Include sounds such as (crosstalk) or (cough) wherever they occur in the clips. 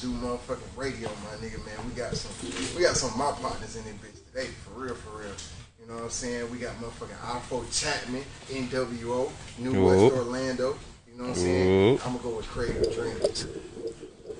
to do, motherfucking radio, my nigga, man. We got some, we got some of my partners in this bitch today, for real, for real. You know what I'm saying? We got motherfucking Alpha Chapman, NWO, New Whoop. West Orlando. You know what I'm saying? Whoop. I'm gonna go with Creative Dreams.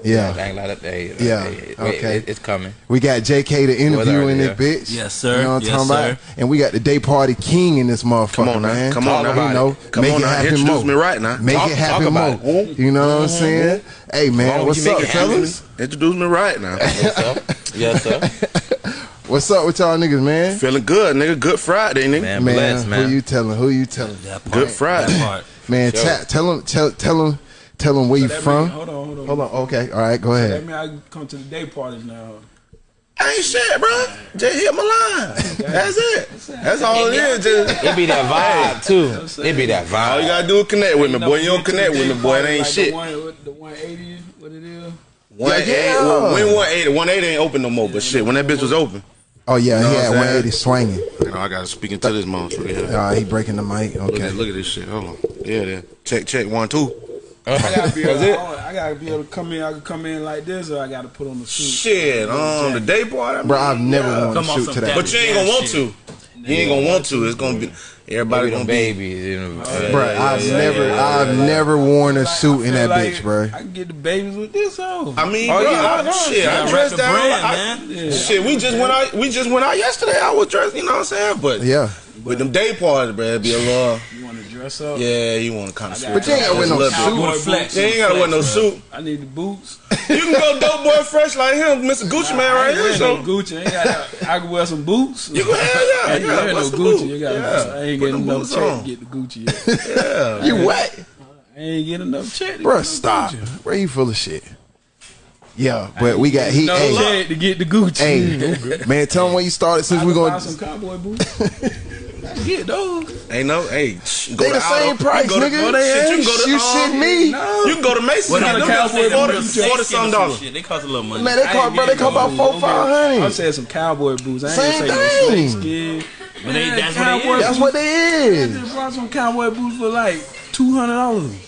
Yeah. Dang, like that. Hey, Yeah, hey, okay. it- it's coming. We got JK the interview in What's this bitch. Yes, sir. You know what I'm Yes, talking about? sir. And we got the day party king in this motherfucker, Come on now. man. Come on Talk now. You know, Come make on it now. happen Introduce more. me right now. Make Talk- it talk happen about more. it. You know what I'm mm-hmm. saying? Hey, man, what's up, it happen. fellas? Introduce me right now. (laughs) Yes, sir. Yes, sir. (laughs) What's up with y'all niggas, man? Feeling good, nigga. Good Friday, nigga. Man, Man, bless, man. who you telling? Who you telling? That part. Good Friday. Man, Sure. ta- tell them, tell, tell them, tell them where you That from. mean- hold on, hold on. Hold on. Okay. All right. Go That ahead. mean I come to the day parties now. I ain't shit, bro. Just hit my line. That's it. That's all it is. Just It be that vibe too. It be that vibe. all you gotta do is connect with me, boy. You don't connect with me, boy. It ain't like shit. The, one, what- the 180, what it is? One eighty. Yeah. When one eighty, one eighty ain't open no more. But shit, when that bitch was open, Oh yeah, know he had 180 swinging. you know, I gotta speak into this monster. Yeah. Uh, he breaking the mic. Look Okay. at look at this shit. Hold on. Yeah, there. Check check one two. I gotta (laughs) be able, That's it? I gotta be able to come in. I can come in like this, or I gotta put on the suit. Shit, um, the day party, Bro, I've never Yeah. wanted to shoot some to that. But you ain't gonna want to. You ain't gonna want to. It's gonna be everybody Everybody gonna be. babies. You know, uh, Bro, I've never, I've never worn a suit in that like bitch, bro. I can get the babies with this on. I mean, Oh, bro, yeah, I, I shit, I dressed down. brand, I- man. Yeah. Shit, we just went out. We just went out yesterday. I was dressed. You know what I'm saying? But Yeah. with them day parties, bro, it'd be a little. You dress up? Yeah, you want to kind of. But you ain't gotta wear no Cowboy suit. boots. flex. You ain't gotta wear no suit. I need the boots. (laughs) You can go dope boy fresh like him, Mr. Gucci man, right ain't here. wearing So no Gucci. I, ain't got, I can wear some boots. you go hell yeah, I ain't yeah. wearing no What's Gucci. You got, Yeah. I ain't Put getting them enough check to get the Gucci yet. (laughs) Yeah. You what? I ain't getting enough check. to Bro, get the stop. Gucci. Bro, you full of shit. Yeah, but we got he. No Hey, check to get the Gucci. hey, (laughs) man, tell him where you started since we can buy gonna. some cowboy boots. I can get. Ain't no, hey, shh, go They to the same Aldo. price, You go to- nigga. go to- shit, you can go to, You um, shit me. No. You can go to Macy's What kind of cowboy boots you 40 some dollars. Shit, they cost a little money. Man, they cost, bro, they cost about four, five I'm saying some cowboy boots. I ain't Same saying no thing. snakeskin. But they, that's what they is. That's what they I just brought some cowboy boots for like two hundred dollars.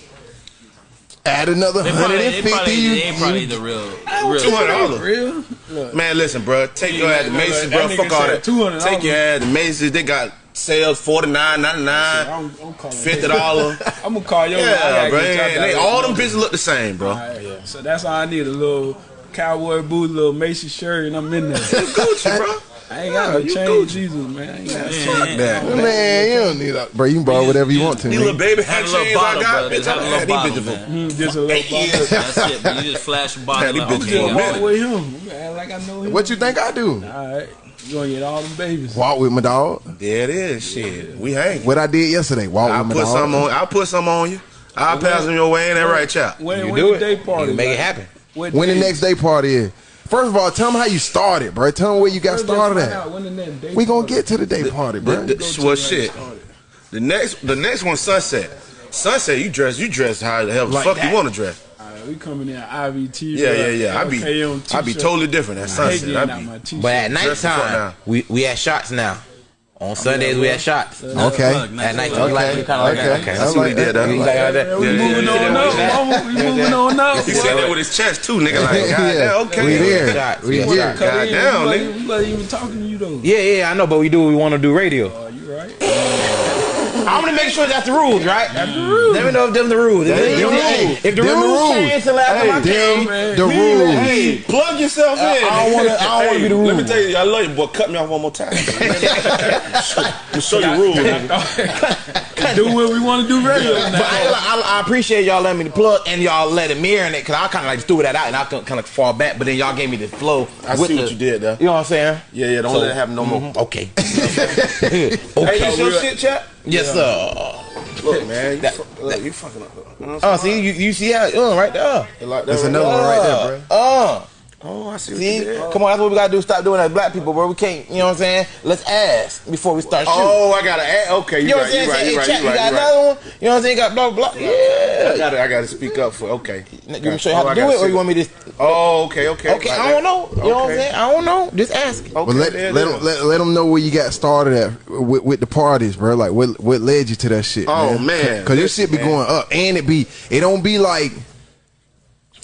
Add another They probably, and they fifty. probably, You, they probably the real, Two real. hundred dollars. Real? Man, listen, bro. Take your ass to Macy's, bro. Fuck all that. $200. Take your ass to Macy's. They got sales forty nine ninety nine, I'm, I'm calling fifty dollars. (laughs) I'm gonna call your. Yeah, gotta bro. get y'all they, all them bitches look the same, bro. All right, So that's all I need. A little cowboy boot, a little Macy shirt, and I'm in there. Gucci, bro. I ain't got no you chain, Jesus, man. I ain't got Man, chain. that. man, you don't need that, bro. You can borrow whatever you want to. These nigga. little baby Have hat a chains I got, bro. bitch. Just I have had these bitches for man. Mm, Just a little (laughs) bottle. That's it. But you just flash a bottle. Man, these out. bitches Yeah, for a minute. with him. Like I know him. What you think I do? All right, you gonna get all them babies. Walk with my dog. There it is. Shit, we hang. What I did yesterday. Walk I'll with my put dog. some on. I'll put some on you. I'll pass them your way. Ain't that right, chap? When, You when do the it. day party? You make it happen. what When the next day party is. First of all, tell them how you started, bro. Tell them where you got First, started at. when the next day We gonna party. get to the day party, bro. The- Go to well, shit. started. The next, the next one, sunset. Sunset, you dress, you dress how the hell the Like fuck that. you want to dress. All right, we coming in IVT. Yeah, yeah, yeah. I be, okay on I be totally different at I hate sunset. getting I out be, my t-shirt. But at Dress the fuck nighttime, we we at shots now. On Sundays we had shots. Okay. Look, At night, look. you like you kind of like that. Okay. Okay, I what he did there. You like that? Yeah, we Yeah, yeah, moving on yeah, up, yeah. mama. We moving on up. He said that with his chest too, nigga. Like, Yeah. goddamn, okay. We there. Shots. We Yeah, here. shots. Cut. Goddamn, nigga. we wasn't even talking to you though. Yeah, yeah, I know, but we do. We want to do radio. You right? I'm gonna make sure that's the rules, right? That's the rules. Let me know if them the rules. If, Them if, the if, rules. if the Them the rules rules. change to last time I Them came, the rules. Hey, plug yourself in. I don't wanna- I don't wanna be the rules. Let me tell you, I love you, boy. Cut me off one more time. to (laughs) show you rules. (laughs) (laughs) do what we want to do radio But now. I, I, I appreciate y'all letting me the plug and y'all letting me in it because I kind of like threw that out and I kind of fall back, but then y'all gave me the flow. I with see the- what you did there. You know what I'm saying? Yeah, yeah. Don't So- let it happen no more. Mm-hmm. Okay. okay. Hey, okay. this your shit, chat? Yes, sir. Look, man. You, That- fu- look, you fucking up. You know Oh, see, you, you see how, uh, right there. I'm? Like that That's right another there. one right there, bro. Uh, Oh, I see what see, you did. come on, that's what we gotta do. Stop doing that, black people, bro. We can't, you know what I'm saying? Let's ask before we start shooting. Oh, I gotta ask. Okay, you you know what right, I'm saying? you right, Say, you hey, right, chat, you you got another one? You know what I'm saying? Got blah, blah, blah. I Yeah. gotta, I gotta speak up for. Okay. You want me to show you how Oh, to do it, or you want me to? Oh, okay, okay. Okay, Like I don't know. You know what I'm saying? I don't know. Just ask. Okay, But let let them, let, let them know where you got started at with, with the parties, bro. Like what what led you to that shit? Oh, man? man. because your shit be man. going up, and it be it don't be like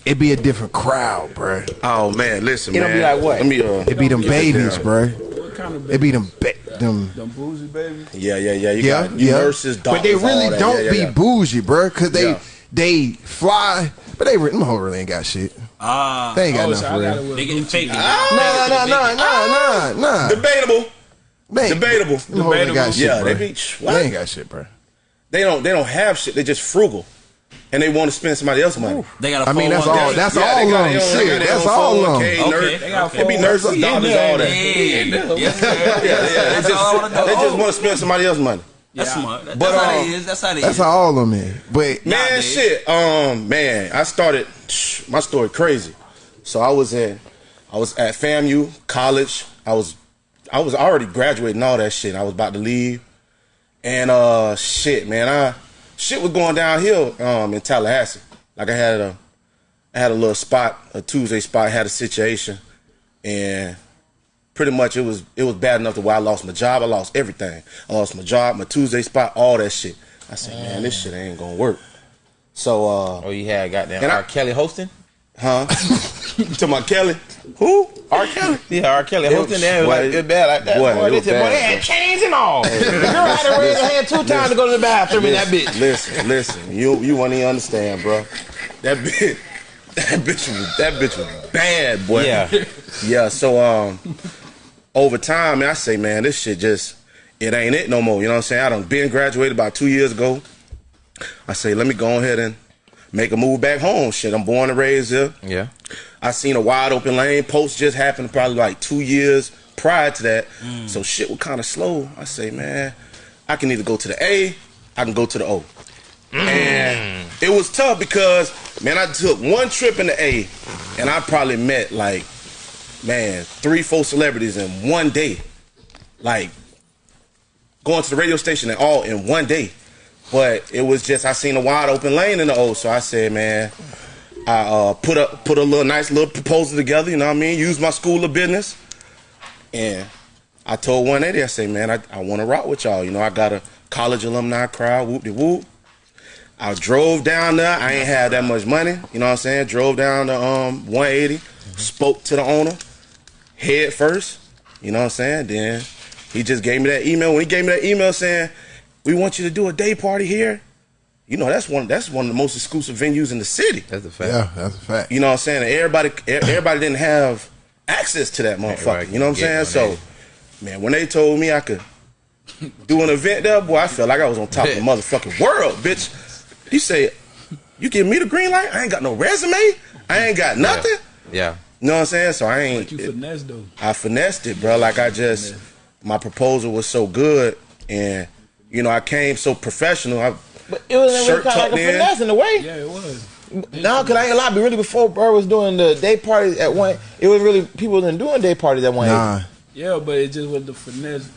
it be a different crowd, bro. Oh man, listen, It'll man. be like what? Let me uh. It be them babies, bro. What kind of It be them ba- them. them boozy baby? Yeah, yeah, yeah. You Yeah, got you yeah. nurses, doctors, but they really all that. don't Yeah, yeah, be yeah. bougie, bro, because they Yeah. they fly, but they re- them hoes really ain't got shit. Ah, They ain't got Oh, nothing so for I gotta real. they getting fake. Nah, nah, nah, nah, nah, nah, nah. Debatable. They ain't- Debatable. Them hoes ain't got shit, Yeah, bro. they be what? They ain't got shit, bro. They don't they don't have shit. They just frugal, and they want to spend somebody else's money. They got a I mean, that's 401k. all. That's Yeah, all they got them. their own- they Shit, got their that's own all of 401k, Okay, They be four- nurses, Yeah, doctors, all that. yeah. Yeah. Yeah, yeah. They That's all I wanna just, just want to spend somebody else's money. That's Yeah. smart. That- But, That's how uh, they. That's how they That's is. how all of them is. But Man, Nowadays. shit. Um, man, I started (sniffs) my story crazy. So I was in, I was at FAMU college. I was, I was already graduating all that shit. I was about to leave, and uh, shit, man, I shit was going downhill. Um, in Tallahassee, like I had a, I had a little spot, a Tuesday spot. Had a situation, and pretty much it was it was bad enough to where I lost my job. I lost everything. I lost my job, my Tuesday spot, all that shit. I said, man, this shit ain't gonna work. So, uh, Oh, you had goddamn And I- R. Kelly hosting? huh? (laughs) (laughs) to my Kelly, who? R. Kelly. Yeah, R. Kelly It hosting was- there. It was boy, like good bad like that. boy, Boy, it they, was said, boy, bad, they had chains and all. the girl had to raise her hand two times to go to the bathroom in that bitch. Listen, listen, you you won't even understand, bro. That bitch, (laughs) that bitch was that bitch was bad, boy. Yeah. yeah. So um, over time, man, I say, man, this shit just it ain't it no more. You know what I'm saying? I done been graduated about two years ago. I say, let me go ahead and make a move back home. Shit, I'm born and raised here. Yeah. I seen a wide open lane. Pulse just happened probably like two years prior to that. Mm. So shit was kind of slow. I say, man, I can either go to the A, I can go to the O. Mm. And it was tough because man, I took one trip in the A, and I probably met like, man, three, four celebrities in one day. Like going to the radio station and all in one day. But it was just I seen a wide open lane in the O, so I said, man, I uh, put a put a little nice little proposal together. You know what I mean? Use my school of business, and I told 180. I say, man, I, I want to rock with y'all. You know, I got a college alumni crowd. Whoop de whoop. I drove down there. I ain't had that much money. You know what I'm saying? Drove down to um 180. Spoke to the owner head first. You know what I'm saying? Then he just gave me that email. When he gave me that email saying, "We want you to do a day party here," you know that's one that's one of the most exclusive venues in the city. That's the fact. yeah, that's a fact. You know what I'm saying? Everybody, everybody didn't have access to that motherfucker. Right, You know what I'm saying? So, man, when they told me I could do an event there, boy, I felt like I was on top of the motherfucking world, bitch. You say, "You give me the green light? I ain't got no resume. I ain't got nothing." Yeah. You know what I'm saying? So I ain't. You finesse though. I finessed it, bro. Like I just, my proposal was so good, and you know I came so professional. I, But it was Shirt kind of like a in. finesse in a way. Yeah, it was. No, cause I ain't lie. But really, before Burr was doing the day parties at one, it was really people wasn't doing day parties at one. Nah, Yeah, but it just was the finesse.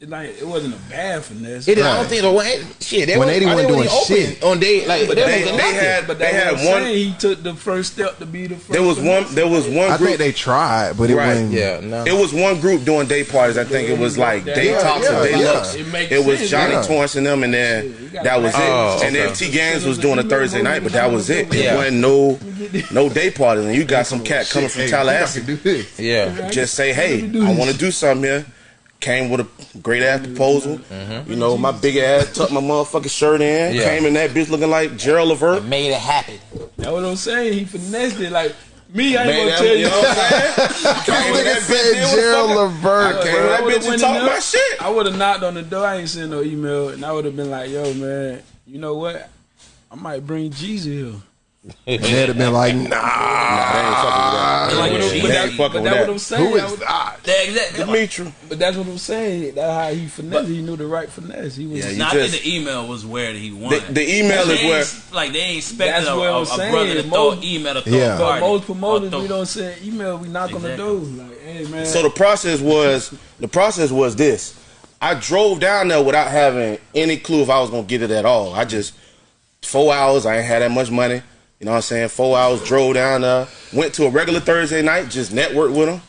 It like it wasn't a bad finesse. It, I don't think the one shit. They 180 was, they doing wasn't even shit. open on day like. But They, they- they had- but they that's had one- saying. He took the first step to be the first. there was one. There was one I group. think they tried, but it Right, wasn't. Yeah, no. It was one group doing day parties. I think it was like Day Yeah, Talks yeah, and Day yeah. Looks. It It was sense, Johnny yeah. Torrance and them, and then that was it. Oh, and then okay. T Gangs was doing a Thursday night, but that was it. It wasn't no no day parties. And you got some cat coming from Tallahassee. Yeah. just say, hey, I want to do something here. Came with a great ass proposal. You know, my big ass tucked my motherfucking shirt in. Yeah. Came in that bitch looking like Gerald Levert. Made it happen. That's what I'm saying. He finessed it. Like me, I ain't Man, gonna that- tell you. you know what I'm saying? Came with that bitch said in with Gerald Levert. I came When with that bitch and went talked my shit. I would have knocked on the door. I ain't sent no email, and I would have been like, "Yo, man, you know what? I might bring Jeezy here." And they'd have been like, nah. Nah, they ain't fucking with that. Like They a ain't G. But, that, fucking but with that's what I'm saying. Who I is would- that? That exactly. Dimitri. But that's what I'm saying. That's how he finesse. He knew the right finesse. He was. Yeah, you Nah, I just- think the email was where he The, wanted. the email is where. like they ain't expecting That's a, what a saying. brother to throw Most- an email to throw Yeah. a but party. most promoters, throw- we don't send email. We knock on the Exactly. door. Like, hey man. So the process was the process was this. I drove down there without having any clue if I was gonna get it at all. I just four hours. I ain't had that much money. You know what I'm saying? Four hours. Drove down there. Went to a regular Thursday night. Just networked with him.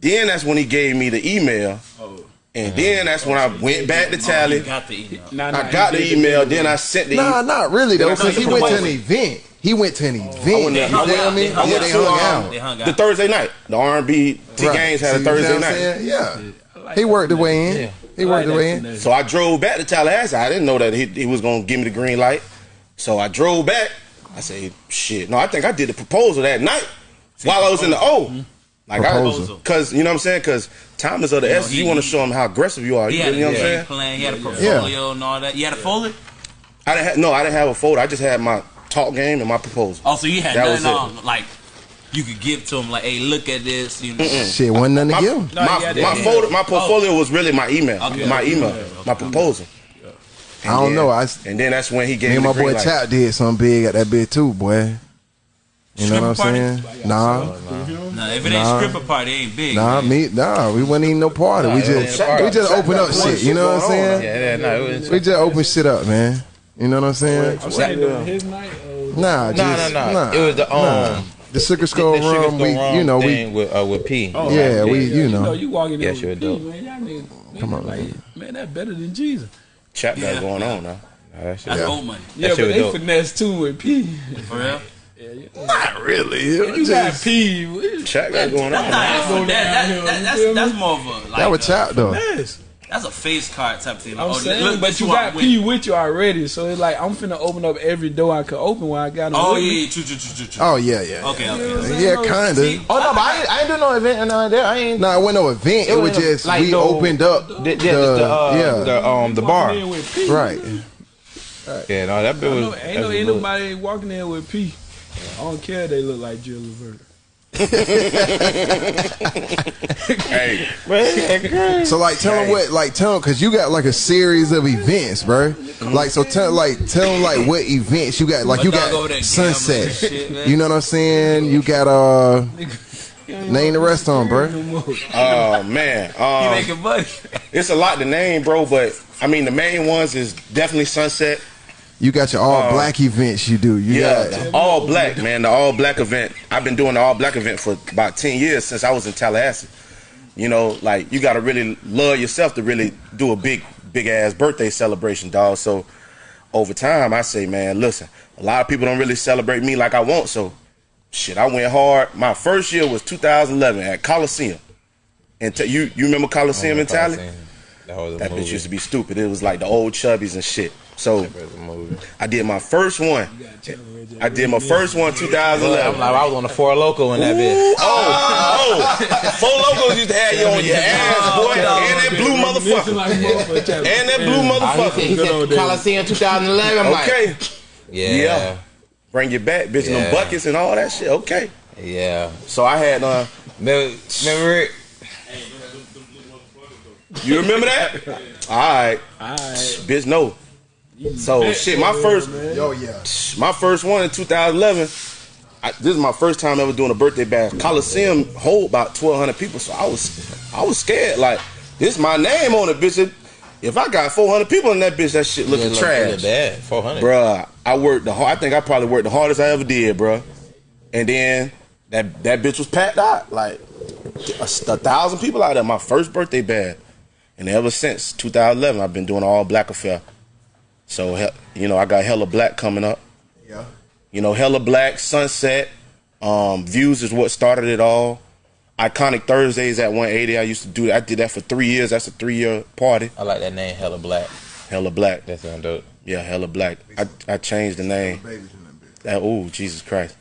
Then that's when he gave me the email. Oh. And then that's when I went back to Oh, Tally. he got the email. Nah, nah, I got the email. it. Then I sent the Nah, email. not really though, because he went to an event. He went to an event. I went, You I feel went, me? I went Yeah, to they hung um, out. They hung the. Thursday night. The R&B T Right. Games had See a what Thursday I'm night. saying? Yeah. Like He worked the way in. Yeah. He worked like the way in. So I drove back to Tallahassee. I didn't know that he, he was gonna give me the green light. So I drove back. I said, "Shit, no." I think I did the proposal that night while I was in the O. Mm-hmm. Like Proposal. I, cause you know what I'm saying? Cause time is of the You essence. he- You want to show him how aggressive you are. He You, had you know a what I'm saying? plan. He had a portfolio and all that. You had a folder? I didn't have, no, I didn't have a folder. I just had my talk game and my proposal. Oh, so you had That was nothing on, like, you could give to him, like, hey, look at this. You know. Shit, wasn't nothing to My, give him. No, my, my folder, my oh. portfolio was really my email, Okay. my email, Yeah. my proposal. I don't then- know. I, And then that's when he gave me and my the green boy light. Chap did something big at that bit too, boy. You know what I'm Stripper saying? Nah, Nah, if it ain't Nah. stripper party, it ain't big. nah, man. me, nah. We wasn't even no party. We Nah, it just, wasn't a party. we just open up Shaq got shit. You know what I'm saying? Yeah, yeah, no, it was. We just open shit up, man. You know what I'm saying? I'm saying during his night. Uh, Nah, just, no, no, nah, It was the nah. um, the sugar the, skull the sugar rum. We, you know, we with uh, with P. oh, Yeah, right. we- you know. you walking in Yeah, with sure P, man. Y'all niggas, Come on, like, man, that better than Jesus. Chap got Yeah. going on now. Nah, that shit That's dope. old money. Yeah, shit but they dope. finesse too with P. For real? Yeah, yeah. not really. You got P. what- Chap got going on. That's, that, that, that, you that's, feel that's more of a, like, That was a- Chap though. Yes. That's a face card type thing. I'm Oh, saying, look, but you got with. P with you already, so it's like I'm finna open up every door I could open while I got him. Oh, yeah, yeah, true, true, true, true, true. Oh yeah, yeah. Okay, okay. Yeah, kinda. Oh no, but I ain't, I ain't do no event or none of that. I ain't. Nah, it wasn't no event. It, It was wasn't just like we no- opened up The, the, yeah, the, the, uh, yeah, the um the bar. Walking in with P. right. Yeah, no, that bit Ain't was. ain't no, that ain't nobody walking in with P. I don't care. if They look like Jill Levert. Hey, So like, tell them what, like, tell them because you got like a series of events, bro. Like, so tell like tell them like what events you got. Like, you My dog got sunset. shit, you know what I'm saying? You got uh, name the rest of them, bro. oh man, He um, making money. it's a lot to name, bro. But I mean, the main ones is definitely Sunset. You got your all uh, black events. You do. You Yeah, got all black man. The all black event. I've been doing the all black event for about ten years since I was in Tallahassee. You know, like you got to really love yourself to really do a big, big ass birthday celebration, dog. So over time, I say, man, listen, a lot of people don't really celebrate me like I want. So shit, I went hard. My first year was 2011 at Coliseum. And t- you you remember Coliseum oh, in Tally? That was That bitch used to be stupid. It was like the old chubbies and shit. So That was a movie. I did my first one. I did my first one I'm 2011. like, I was on the four local in that bitch. Oh, oh, four locals used to have you on your ass, boy, and that blue motherfucker, and that blue Uh, he said, motherfucker. Good old said days. Coliseum 2011. I'm Okay, like, yeah, Yeah. yeah, bring you back, bitch, and them buckets and all that shit. Okay, yeah. so I had uh, Remember, remember it? you remember that? (laughs) All right. All right. bitch, no. So shit, my first, Yo, yeah. my first one in 2011. I, this is my first time ever doing a birthday bash. Coliseum hold about 1,200 people, so I was, I was scared. Like this, my name on it, bitch. If I got 400 people in that bitch, that shit looking Look- trash. look bad. 400. Bruh, I worked the hard. I think I probably worked the hardest I ever did, bruh. And then that that bitch was packed out, like a, a thousand people out there. My first birthday bash. and ever since 2011, I've been doing all black affair. So you know, I got hella black coming up. Yeah. You know, hella black sunset. Um, views is what started it all. Iconic Thursdays at 180. I used to do that. I did that for three years. That's a three year party. I like that name, Hella Black. Hella black. That sound dope. Yeah, hella black. I I changed the name. Babies in that bitch. That oh Jesus Christ!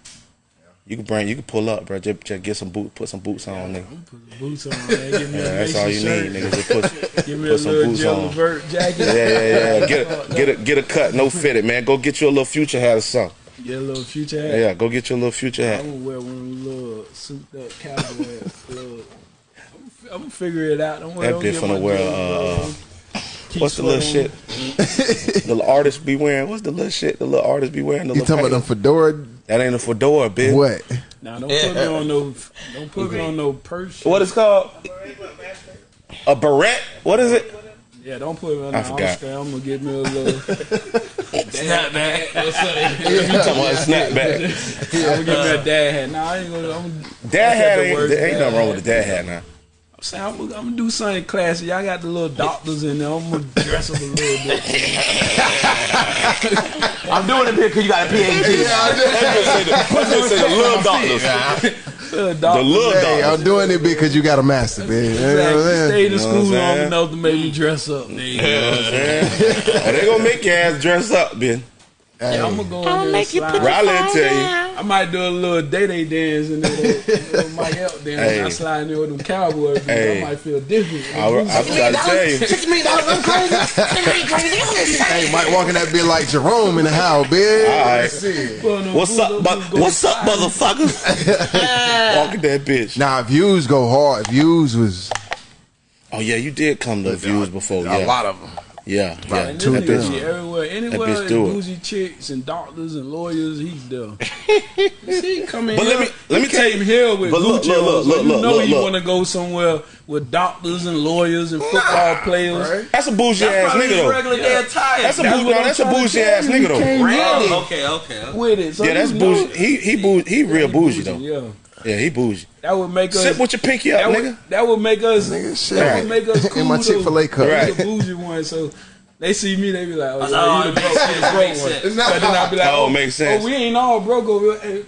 You can bring, you can pull up, bro. Just, just get some boot, put some boots on, nigga. Boots on, man. Give me (laughs) Yeah, a that's all you shirt. need, nigga. Just put, (laughs) Give me put a some boots on. Levert jacket. Yeah, yeah, yeah. (laughs) Get a, get a, get a cut, no fitted, man. Go get you a little future hat or something. Get a little future hat. Yeah, go get you a little future hat. I'm gonna wear one little souped up cowboy hats. Little- I'm gonna figure it out. Don't worry. That bitch my wear, uh, keep What's the little shit? (laughs) the little artists be wearing. What's the little shit? The little artists be wearing. The You little talking about them fedora? That ain't a fedora, bitch. What? on. Nah, don't put me on no. Don't put me on no purse. What is called? A beret? What is it? Yeah, don't put me on. I no, forgot. I'm, I'm gonna get me a little. Snap back. You talking about a snapback? I'm gonna get me a dad hat. Nah, I ain't gonna. I'm, Dad hat ain't, ain't nothing wrong with the dad hat now. Saying I'm, gonna- I'm gonna do something classy. Y'all got the little doctors in there. I'm gonna dress up a little bit. (laughs) I'm doing it because you got a PhD. Put this in the little doctors. Little The doctors. little Hey, doctors. I'm doing it because you got a master, man. You know what I'm Exactly. saying? Stayed in You know school what I'm long saying? enough to make me dress up. There you go. And they gonna make your ass dress up, Ben. Yeah, I'm gonna go in there and slide. Riley will tell you. I might do a little day day dance and then a (laughs) little Mike Elk dance. Hey. I slide in there with them cowboy beats. Hey. I might feel different. I, I'm trying to tell you. Hey, Mike walking that bit like Jerome in the house, bitch. All right. That's it. Put on them What's up, boots, bu- what's up, slide. motherfuckers? Walking that bitch. Nah, views go hard. Views was Oh yeah, you did come to the views before. a Yeah, lot of them. Yeah, yeah. And Two this nigga down. shit everywhere. Anywhere bitch there's bougie chicks and doctors and lawyers, he's there. (laughs) See, come in But let me- let me tell you- here with but look, Gucci look, on, look, look, you know look, you want to go somewhere with doctors and lawyers and football players. That's a bougie ass nigga though. regular day attire. That's a bougie. what that's a bougie ass nigga though. came Oh, okay, okay. with it. So Yeah, that's bougie. He he bougie. He real bougie though. Yeah, Yeah, he bougie. that would make us. Sit with your pinky up, that nigga. would, that would make us. Nigga, shit. That would make us cool. In my. Chick-fil-A cup. He's Right. a bougie one, so they see me, they be like, "Oh, Oh, you the broke, the broke one." sense. So then I be like, Oh, "Oh, makes oh, sense. Oh, we ain't all broke over here. Hey,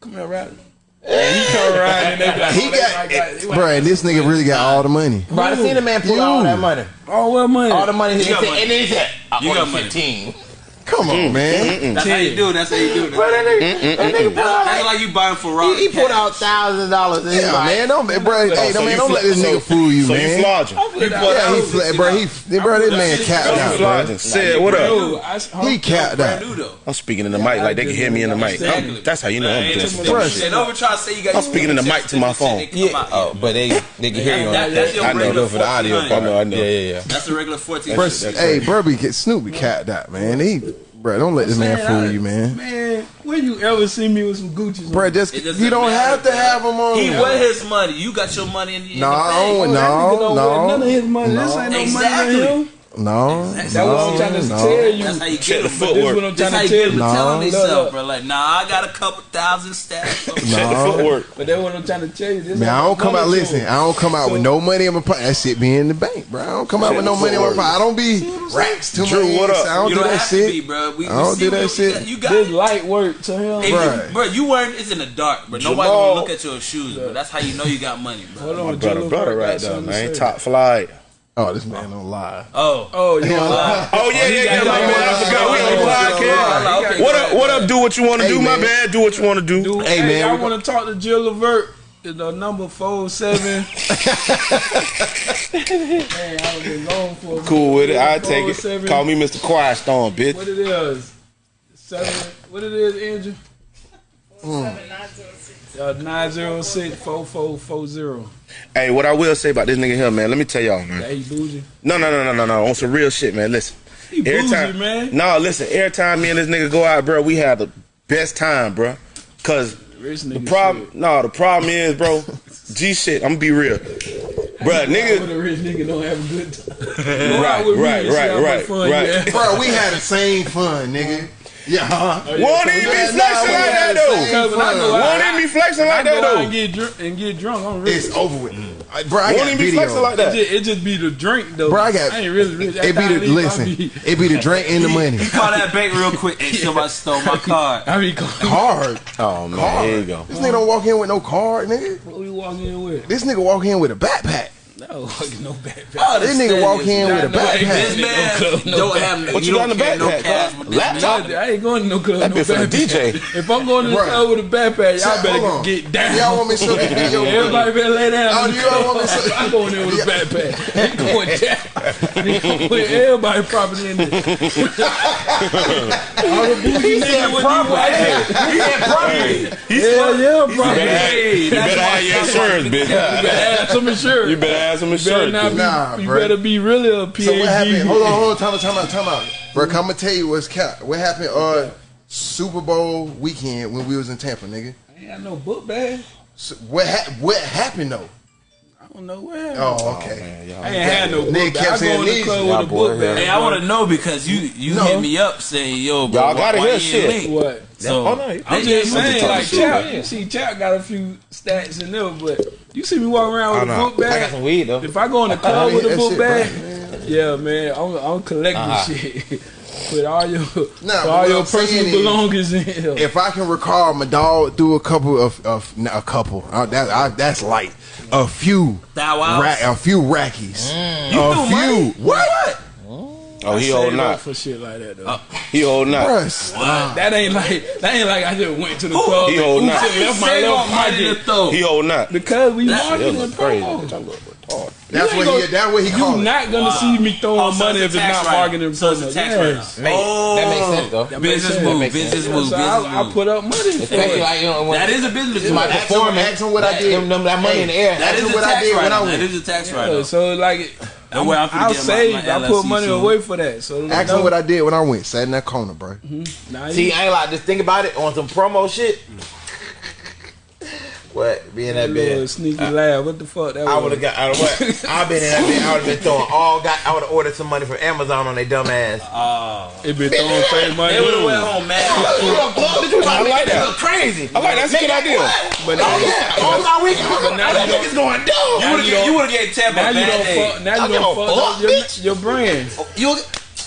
come here, Riley." And he come around and they be like, He oh, they got, like that. Like, bro, and this nigga really got all the money. Bro, I seen a man pull all that money. "Oh, what money?" All the money. You got and money. then he said, I You owe got you money. 15. Come on, man. That's how you do it. That's how you do it. Bro, that nigga, that nigga pulled out That's like, like you buying Ferrari. he, he pulled out thousand dollars and Yeah, like, man, don't, bro, hey, so man, don't fl- let this so- nigga fool you, So man. you flogging? Yeah, he, fla- bro, he, bro, this man capped out, bro. Said what up? He capped out. Brand new though. I'm speaking in the mic like they can hear me in the mic. That's how you know I'm Ain't doing no some Bruh. dumb shit. And over try to say you got. I'm speaking in the mic to my phone. yeah. Oh, but they they can hear you on That- that. that's your I know, regular for the audio I know, I know. Yeah, yeah, yeah. That's the regular 14. Bro, shit, that's hey, Burby, get Snoop capped out, man. He, bro, don't let this man Man, fool I- you, man. Man, when you ever see me with some Gucci's? Bro, just you don't matter, have to bro. have them on. He with his money. You got your money in, in No, the I bank. don't- Oh, no, don't no, none of his money. This ain't no Exactly. money to him. No, That's no, what I'm trying to no. tell you. That's how you get the them. This footwork. what I'm That's trying how to you tell get them you. No. telling Look, themselves, look. bro. Like, nah, I got a couple thousand stashed. (laughs) Check the No. footwork. But that's what I'm trying to tell you. This Man, I ain't don't come out. Listen. I don't come out with no money in my pocket. That shit be in the bank, bro. I don't come out with no money in my pocket. I don't be racks too Drew, much. what up? I don't You do don't that have to be, shit. bro. We, I don't we see do that what- shit. You got This light work to him. Hey, Right. you- bro, you wearing it's in the dark, bro. Nobody gonna look at your shoes, bro. That's how you know you got money, bro. Hold on, My brother, brother, right got there, man. Top flight. Oh, this man don't lie. Oh, Oh, you want (laughs) lie? Oh yeah, yeah, yeah, got my it. man. I forgot we on the podcast. What up? What up? Do what you want to Hey, do, my bad. Do what you want to do. Dude, Hey, hey, man, I want to talk to Jill Levert. The number four seven. Man, I've been gone for a Cool with it. I take it. seven- Call me Mr. Quiet Storm, bitch. What it is? Seven. What it is, Andrew? Uh, 906 4440. Hey, what I will say about this nigga here, man. Let me tell y'all, man. Hey, bougie. No, no, no, no, no, no. On some real shit, man. Listen. He bougie, man. No, listen. Every time me and this nigga go out, bro, we have the best time, bro. Cause the problem, shit. no, the problem is, bro. (laughs) G shit. I'm gonna be real, bro. Nigga, a rich nigga don't have a good time. (laughs) Go Right, out with me right, right, right, right. Bro, we had the same fun, nigga. Yeah, huh? Oh, yeah, won't so even be flexing like that though. same Because when I go out, Won't even be flexing like that though. and get drunk and get drunk. I'm rich. It's over with. Mm. I- Bro, I Won't got even be flexing video. like It that. just, it just be the drink though. Bro, I got- I ain't really rich. It be the listen. (laughs) It be the drink and the money. call that bank real quick. Hey, (laughs) somebody stole my (laughs) card. I be. Card. Oh man, here you go. This nigga don't walk in with no card, nigga. What we walk in with? This nigga walk in with a backpack. (laughs) No, no bad. Oh, This nigga walk in with a This backpack. man club, no don't have no. What you he got in the carry no backpack, cash huh? with this Laptop? I ain't going to no club. That no bit for the. DJ. If I'm going to the club with a backpack, y'all Hold better get down. Y'all want me to show the (laughs) video? Everybody better lay down. Oh, you all want me to show- (laughs) I'm going there with a backpack. They going down. They gonna put everybody property in there. All the bougie niggas with these white hair. He said property. Hell yeah, property. Hey, You better have your that's insurance, You better have some insurance. You better have some You better insurance. not be. Nah, you bruh. better be really a PhD. So what happened? Hold on, hold on, time out, time out, time out. Bro, I'm gonna tell you what's cap. What happened? Uh, Super Bowl weekend when we was in Tampa, nigga. I ain't got no book bag. So what ha- what happened though? I don't know where. Oh, okay. Man, y'all- I ain't had no book Nigga bag. kept I go saying in the these. club Y'all with a book bag. Hey, I want to know because you you No. hit me up saying, "Yo, bro, Y'all gotta why hear you shit. What? So Oh, no, I'm just saying, like shit. Chap, see, Chap got a few stats in there, but You see me walking around with I a know. book I got some weed though. If I go in the (laughs) club yeah, with a that book shit bag, yeah, man, I'm, I'm collecting Uh-huh. shit. (laughs) Put all your, put all your I'm personal is- belongings in here. If I can recall, my dog threw a couple of, of not a couple. Uh, that I, that's light. A few, ra- a few rackies. You a threw few. money? What? Oh, he Save holding up out. for shit like that Uh, though. He holding out. Bruh, that ain't like that ain't like I just went to the club He and holding oops, out. and left my left money to pocket throw. He holding out. because we That- marketing That and look crazy. promo. That look retarded. That's You what he. That's what he You called not gonna see me throwing Oh, so money if it's not write-off. marketing and So it's a tax Yes. write-off. Make, that makes sense though. That Business sense. move, business move, So business I, I put up money Especially like you know That is a business move. Ask him, performance. ask what I did. Them, them, that money in the air. That's what I did when I went. That is a tax Yeah, write-off. so like, I'm, where I'm finna I'll get save. my I put money soon. away for that. So Ask him what I did when I went. Sat in that corner, bro. Mm-hmm. Nah, See, you- I ain't like just think about it on some promo shit. What? Be in that little bed. sneaky uh, laugh. What the fuck that I would have got out of what? (laughs) I've been in that bed. I would have been throwing all got. I would have ordered some money from Amazon on their dumb ass. Oh. It been throwing fake money. They would have went home mad. (laughs) I like that. Crazy. I like. That's a good idea. But Oh now, yeah, all my week. But now I you think it's going dumb. You would have get, you would have get tapped now on you don't fuck. Now you give don't fuck fuck, up your brand You,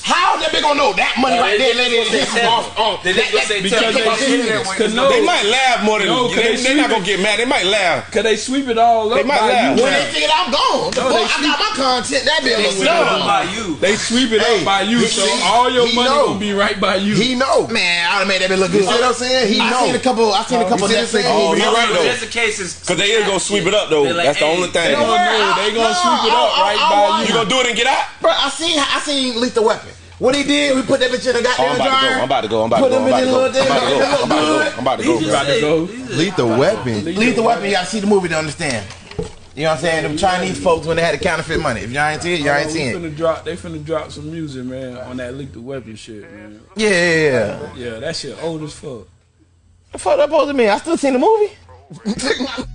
how they be gonna know that money uh, right there? Oh, they didn't They take off. They just gonna because they off see in there it. when Cause it's no, They might laugh more than No, they they're not gonna get mad. They might laugh. cause they sweep it all up They might laugh. When they figured I'm gone, No, fuck, I got my content. That bitch They was sweep it up by you. They sweep it up by you, so all your money know. gonna be right by you. He know. Man, I done made that bitch look good. You good. see what I'm saying? He know. I seen a couple. I seen a oh, couple You see what I'm Netflix? Oh, movies. you're right though. Just in case Cause they is gonna sweep it up though. That's the only thing. They gonna worry, know. I- They gonna no, sweep it up right by you. You gonna do it and get out? Bro, I seen I seen Lethal Weapon. What he did, we put that bitch in the Oh, goddamn I'm about to go. dryer. I'm about to go. I'm about Put to go. them I'm in about to the go. little I'm about to go. I'm about to go. I'm about to go. He bro. About to go. Lethal weapon. Lethal Weapon, you gotta see the movie to understand. You know what I'm saying? Them Chinese folks when they had the counterfeit money. If y'all ain't see it, y'all ain't seen it. finna drop. They finna drop some music, man, on that lethal weapon shit, man. Yeah, yeah, yeah. Yeah, that shit old as fuck. The fuck that supposed to mean? I still seen the movie. (laughs)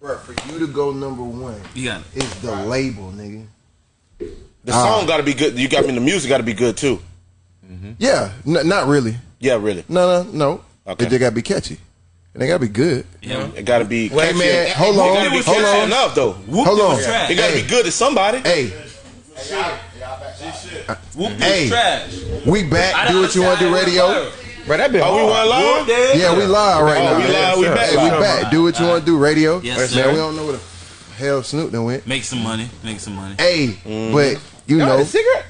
Bro, for you to go number one, You got it. it's the label, nigga. The song ah. got to be good. You got me. The music got to be good too. Mm-hmm. Yeah, n- not really. Yeah, really. No, no, no. Okay. It just gotta be catchy. And they gotta be good. Yeah. It got to be. Hey catchy. man, hold It on, got to be hold catchy on. enough though. Whoop Hold on. trash. It got to Hey. be good to somebody. Hey, Whoop Hey. trash. we back. Do what you want to do, radio. Bro, that been Oh, we hard. went live. Yeah, we live right Oh, now. we live, we Hey, back we back. Do what you want to do, radio. Yes, man, sir. we don't know where the hell Snoop done went. Make some money. Make some money. Hey, Mm-hmm. but you Y'all know, had a cigarette?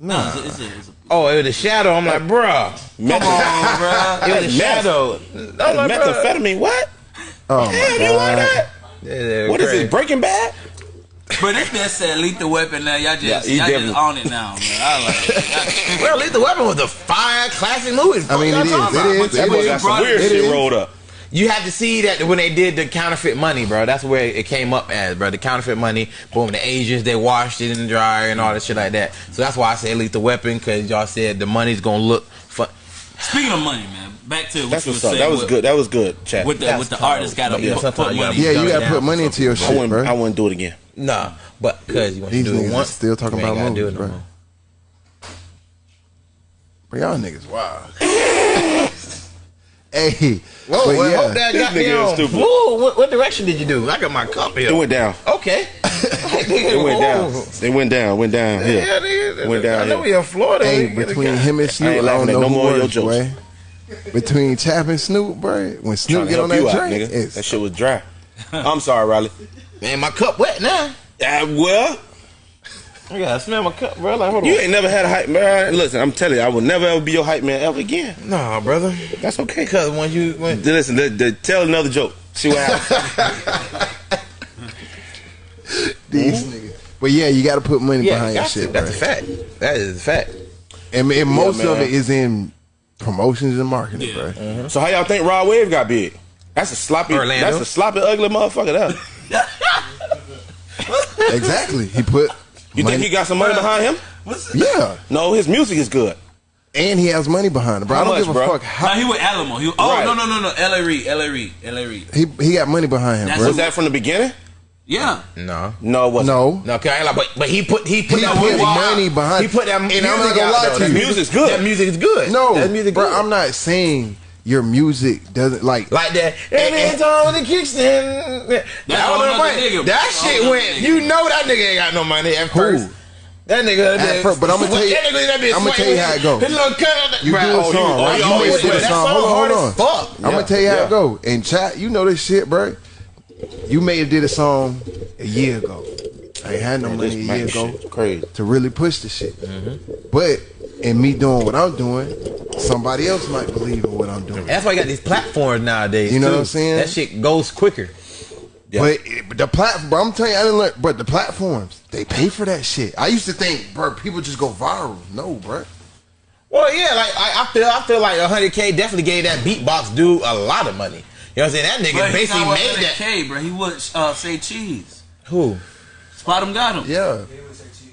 No, it's a, it's a, it's a Oh, it was a shadow. I'm like, bruh. Come on, bro. (laughs) It was the shadow. I'm like. Methamphetamine. What? oh my Damn, you want god, that? Yeah, yeah, What is crazy. it? Breaking Bad? But this man said lethal weapon now. Y'all just Yeah, y'all just on it now, man. I like it. Well, Lethal Weapon was a fire classic movie. I mean, Fuck it y'all talking about? is, That it boy is. got some brought weird it shit is. rolled up. You had to see that when they did the counterfeit money, bro. That's where it came up as, bro. The counterfeit money. Boom, the Asians they washed it in the dryer and all that shit like that. So that's why I say lethal weapon because y'all said the money's gonna look. Fun. Speaking of money, man, back to what That's you were saying. That was with, good. That was good, chat. With the That's with the artist got to Yeah, put, put money. yeah, you gotta put money into your I shit, wouldn't. bro. I wouldn't do it again. Nah, but because you want to do it once, still talking you ain't about gotta do movies, it no bro. more. But y'all niggas wild. (laughs) hey, Whoa, but well, yeah. hope that got nigga me on. stupid. Whoa, what, what direction did you do? I got my cup here. It went down. Okay. (laughs) It went down. It went down. Went down Yeah, here. nigga. Went down I know here. we in Florida. Hey, between him and Snoop, I, ain't don't laughing know no more of your jokes. boy. Between Chap and Snoop, bro, when Snoop Trying get on help you that out, drink, nigga. That shit was dry. (laughs) I'm sorry, Riley. Man, my cup wet now. Uh, well, I gotta smell my cup, bro. Like, hold on. you ain't never had a hype man. Listen, I'm telling you, I will never ever be your hype man ever again. Nah, brother. That's okay. Because when you when Listen, the, the, tell another joke. See what happens. (laughs) these niggas. But yeah, you got to put money yeah, behind your shit, to. bro. That's a fact. That is a fact. And, and most of it is in promotions and marketing, Yeah. bro. so how y'all think Rod Wave got big? That's a sloppy. Orlando. That's a sloppy, ugly motherfucker. That. (laughs) Exactly. He put. You money, think he got some money behind him? Yeah, No, his music is good. and he has money behind it, bro. How I don't much, give a bro? fuck Now how he with Alamo. He, oh Right. no no no no. L.A. Reid. L.A. Reid. L.A. Reid. he he got money behind him, That's bro. Was that from the beginning? Yeah. No. No, it wasn't. No, No, okay, I ain't like, but but he put he put he that put music money behind. He put that and music I'm not gonna out, lie though. to That you. music's good. That music is good. No, that music bro. good. I'm not saying your music doesn't like. like that. And then Tom the kickstand. That, all was another right. nigga. that shit went. another You know that nigga ain't got no money at Who? first. That nigga, At first, but I'ma tell you- that nigga, that I'ma tell you how it go. His little cut, You Bruh, do a oh, song, you- right? oh, You always always do do a song. song Hold on, hold on. fuck. I'm gonna tell you how it go. And chat, you know this shit, bro. You may have did a song a year ago. I ain't had no money a year ago crazy. to really push the shit. Mm-hmm. But in me doing what I'm doing, somebody else might believe in what I'm doing. That's why you got these platforms nowadays. You know too. what I'm saying? That shit goes quicker. But it- the platform, bro, I'm telling you, I didn't learn. But the platforms, they pay for that shit. I used to think, bro, people just go viral. No, bro. Well, yeah, like I, I feel, I feel like 100k definitely gave that beatbox dude a lot of money. You know what I'm saying? That nigga But he's basically not with made that. K, bro. He would uh, say cheese. Who? Spot him got him. Yeah,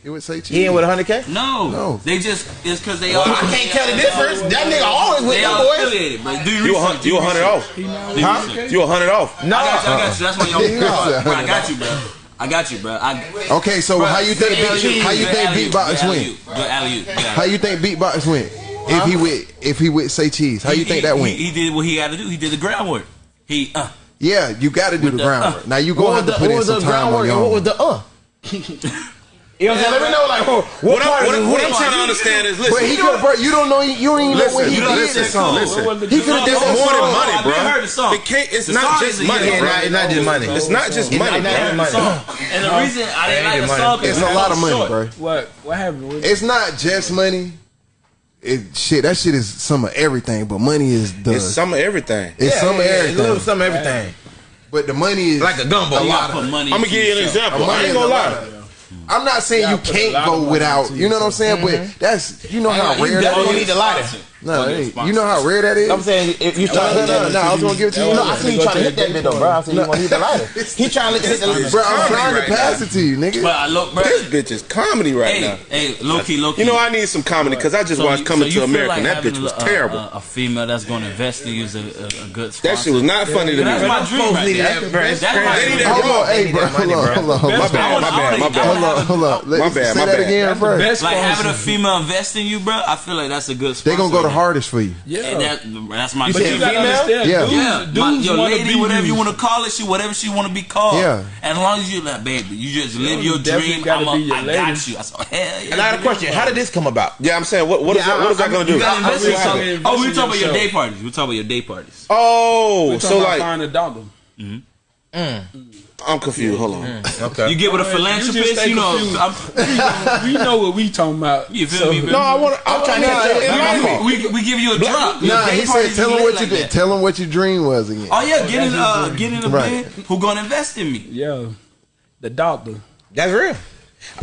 he would say cheese. He ain't with 100k? No, No. They just it's because they Well, all. I can't tell the difference. That nigga always with They them boys. but do You a hun- you a hundred off. Huh? You a hundred off. No. I got you. I got you. That's why y'all. Yeah. bro, I got you, bro. I got you, bro. I, Okay, so bro, how you think? good Beat, how you think beatbox alley-oop, went? Good alley-oop. Good How you think beatbox went? If he with if he with say cheese, how you think he- that went? He, did what he had to do. He did the groundwork. He uh. Yeah, you got to do the the- groundwork. Now you What gonna have the, to put in some time on your and what was the uh? (laughs) You know what I'm saying? Let me know, like, what, what, What, part I'm, what, is I'm- what what? I'm trying to understand is, But listen, he could have. You don't know. You don't even know when Listen, he you did listen, this song. listen. He could have did it's that more than song. money, I've bro. been heard the song. It can't. It's The not just money, hit. bro. It's not just money. It's not just money, bro. And the reason I didn't like the money. song It's a lot of money, bro. What what happened? With It's not just money. It shit. That shit is some of everything, but money is the. It's some of everything. it's Yeah, some of yeah, everything. A little some of everything. but the money is Like a gumbo. A lot of. money. I'm gonna give you an show. example. I Money ain't is gonna lie. Lot. I'm not saying Yeah, you can't go without. You know what I'm saying? Mm-hmm. But that's you know how you rare that definitely is. need the lighter. No, hey, you know how rare that is. I'm saying if you trying No, to no, no, I was gonna give it to you. No, I see you trying to hit that bit though, bro. I see you want to hit the lighter. He trying to hit the lighter. (laughs) Bro, I'm trying to pass it to you, nigga. But I look, bro. This bitch is comedy right now. hey, low key, low key. You know, I need some comedy because I just watched Coming to America. and that bitch was a, a- uh, terrible. A, a female that's going to invest in you is a, a, a good that shit was not funny to That's me. my dream right there. That's my dream. Hold on, hey, bro. Hold on, hold on, My bad, my bad, my Hold on, hold on. Let- My bad, Say my that bad. again, bro. Like having a female invest in you, bro. I feel like that's a good. They gonna go the right hardest for you. Yeah. And that, that's my But you gotta female? understand, Yeah. dudes, Yeah, my, your lady, be whatever you want to call it, she whatever she want to be called. Yeah. As long as you like, baby, you just live you your dream. I'm a, your I lady. got you. I said, hell yeah. And I had a question. How did this come about? Yeah, I'm saying, what, what is Yeah, that? What is that I- gonna you do? gotta invest in I- I- yourself. I- invest Oh, we in talking about your day parties. We were talking about your day parties. Oh, so like, find a doctor. Mm. Mm. I'm confused. Hold on. Okay. You get with a philanthropist, stay you know. I'm, we know what we talking about. you feel So- me? man? No, I want to. I'm trying to nah, get it my might fault. be. we, we give you a drop. Your Nah, day he said, tell him lit what you did. Tell him what your dream was again. Oh yeah, get in, uh, get in the Right. bed. Who gonna invest in me? Yeah, the doctor. That's real.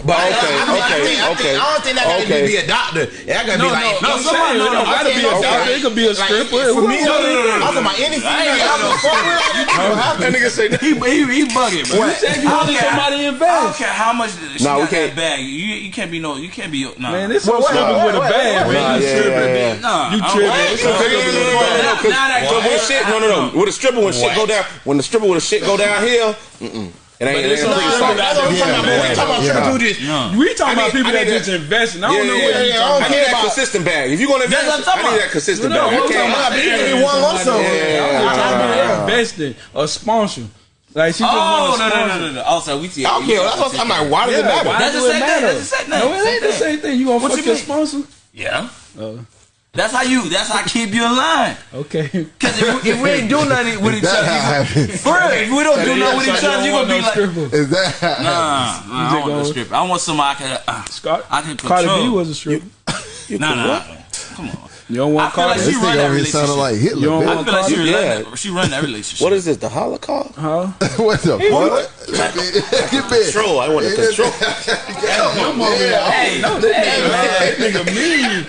But I- I, Okay, I, mean, I, okay, think, I, okay. think, I don't think that Okay. gotta be a doctor. That gotta No, be like no, no, somebody- saying, no, no, gotta okay, be a okay. doctor. It could be a Like, stripper. for me, Who- no, no, no, no. I'm talking about any female. I'm the fuck. That nigga say. He he, he bugging, bro. You said you don't wanted care- somebody to I don't care how much she Nah, we got can't- that bag. You you can't be no. You can't be nah. Man, this some wait, strippers wait, with a bag, man. Nah, You yeah, tripping. yeah, yeah. nah. You tripping. What? It's some No, no, no, no, no, no, no, 'cause- Now that- Cause shit, no, no, no. When the stripper, when shit go down, when the stripper with the shit go downhill, It ain't. It's ain't some no strippers. That's what I'm talking about. but We talking about Yeah. triple do this. Yeah. We talking about people that just that- investing. I don't know what yeah. you yeah, I talking don't I need care that consistent bag. If you gonna invest, That's what I'm talking I need that consistent bag. I'm talking can't. about but you be one lump sum. I'm talking about investing or sponsor. Like she Oh want no no no no no. Also, we see. I don't care. That's what I'm like. Why does it matter? why That's do the it same thing. matter? That's the same thing. No, it ain't the same thing. You gonna What fuck you your mean? sponsor? Yeah. Oh, That's how you. That's how I keep you in line. okay. Cause if, we- if we ain't do nothing with each That other, happens. for real, if we don't do nothing with each other, you gonna be like, Is that? nah, nah, I don't want no gonna- stripper. I want somebody I can. Uh, Scott, I can Cardi B was a stripper. nah, nah, nah. Come on. You don't I want feel like she This run nigga that over here sounding relationship. like You don't bitch. I want feel like she Yeah. run that. She run that relationship. What is this? The Holocaust? Huh? (laughs) what the fuck? (laughs) Get back. Control. I want to control. Come on, man. Hey, no, hey, man. Nigga mean.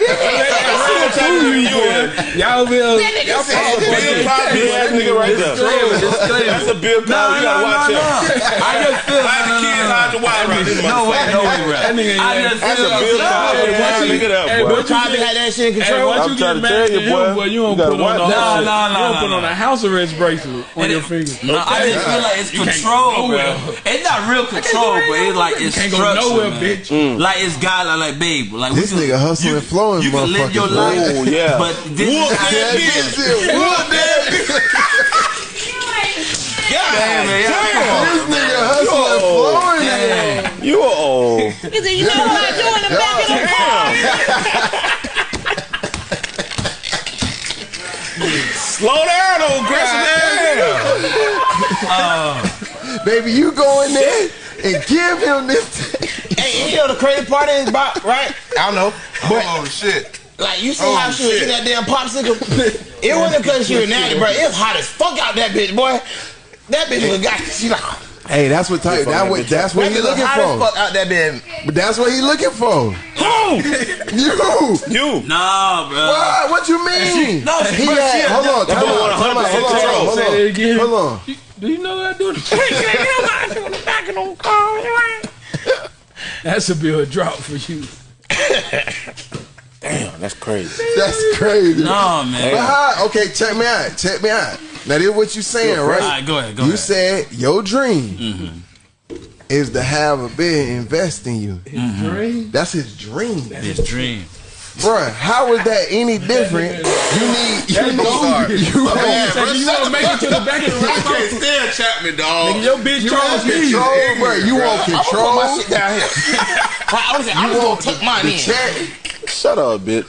Y'all will. Y'all follow Bill Cosby ass nigga right there. That's a Bill Cosby. You gotta watch no. him. I just feel. Hide the kids, hide the wife around this No way, no way, bro. That nigga ain't I like- just That's a Bill Cosby Hey, ass what you- nigga there, hey, boy. what Cosby had that shit in control. Once I'm you trying get to tell mad you, at him, boy. boy, you You don't gotta put on watch a that house- shit. Nah, nah, you don't nah, put nah, on nah. a house arrest bracelet on And your it- finger. No, I just feel like it's You control, bro. It's not real control, but it's like it's Can't go nowhere, man. bitch. Mm. Like it's God, like, like babe, like This can- nigga hustling you- and flowing, You can live your life. Oh, yeah. but this Whoop is that That bitch said, (laughs) "Whoop that bitch." (laughs) Damn, man, This nigga hustling and flowing. Damn. You are old. He said, you know what I'm doing? in the back of the car? (laughs) Slow down, old aggressive (laughs) uh, Baby, you go in there and give him this. Hey, you know the crazy part is about right? I don't know, but Oh shit. like you see Oh, how she was eating that damn popsicle. (laughs) it wasn't because she was (laughs) nasty, bro. It was hot as fuck out that bitch, boy. That bitch was got. She like Hey, that's what type. That what, that's what that he looking for. fuck out that bitch. But that's what he looking for. Who? (laughs) you. You. Nah, bro. What? What you mean? no, she- he bro, had. she had- hold on. That Time boy out. Time out. 100% Hold on. Hold Say on. that again. Hold on. Do you know what I do? That's a bill drop for you. (laughs) Damn, that's crazy. That's crazy. No, man. But how? Okay, check me out. Check me out. Now, this is what you saying, All right? right, go ahead, go ahead. you ahead. said your dream mm-hmm. is to have a bid invest in you. Mm-hmm. Dream. That's his dream, That's His dream. Bruh, How is that any different? You need you That's gold. need you Hey, so you want to make it to the back of the I rock? can't stand Chapman, dog. Nigga, your bitch you Charles want me. control, bruh. You want Put my shit down here. (laughs) I was saying, I'm just gonna tuck mine in. check, Shut up, bitch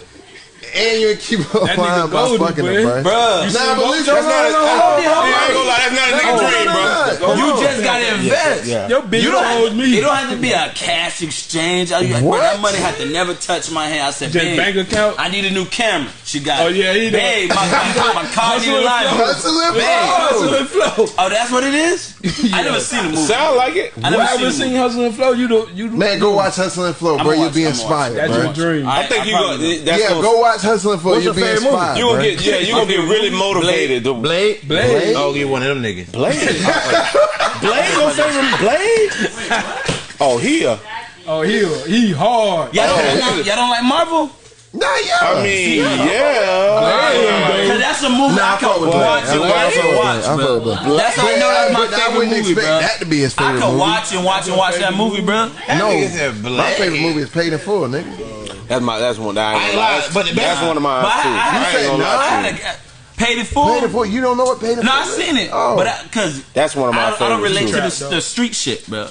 and you keep on lying by fucking him, bro. nah, but listen, that's not, that's, not a nigga dream, bro. You just gotta invest. Yeah, yeah. Your bitch you don't owes me. It don't have to be a cash exchange. I, like, what? That money had to never touch my hand. I said, bank account. I need a new camera. She got. Oh yeah, he babe, my, my, (laughs) my car need a line. Hustle and flow. Hustle and flow. (laughs) Oh, that's what it is. (laughs) I never seen the movie. Sound like it. I never seen Hustle and Flow. You do. You man, go watch Hustle and Flow, bro. You'll be inspired. That's your dream. I think you go. Yeah, go watch hustling for, What's you being spied. You gonna get yeah, you gonna get really motivated. Blade, Blade, Blade. Blade. Oh, you one of them niggas. Blade, (laughs) Blade, your favorite Blade. (laughs) Oh, he a. Oh, he a, he hard. Y'all don't, oh, like, y'all don't like Marvel. Nah, yeah. I mean, yeah. yeah. Blade, Cause that's a movie nah, I, can watch and watch and watch. Bro. That's how I know that's my favorite I wouldn't expect bro. that to be his favorite movie. I could movie. watch and watch and watch that movie, bro. That no, my favorite movie is Paid in Full, nigga. That's my. That's one. That I ain't lying. But that's, one of my. but too. I, I, you said no. Paid it for. Paid it for. You don't know what paid it for. No, I seen it. Oh, but because that's one of my. I, I don't relate too. to the, the, street shit, bro.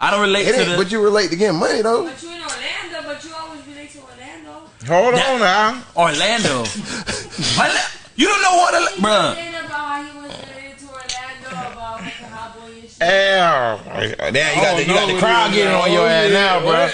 I don't relate it to the. But you relate to getting money though. But you in Orlando, but you always relate to Orlando. Hold that, on now. Orlando. (laughs) you don't know what, bro. About Orla- bro. Hell, yeah, you got, oh, the, you got the oh, crowd getting on your oh, ass now, bro.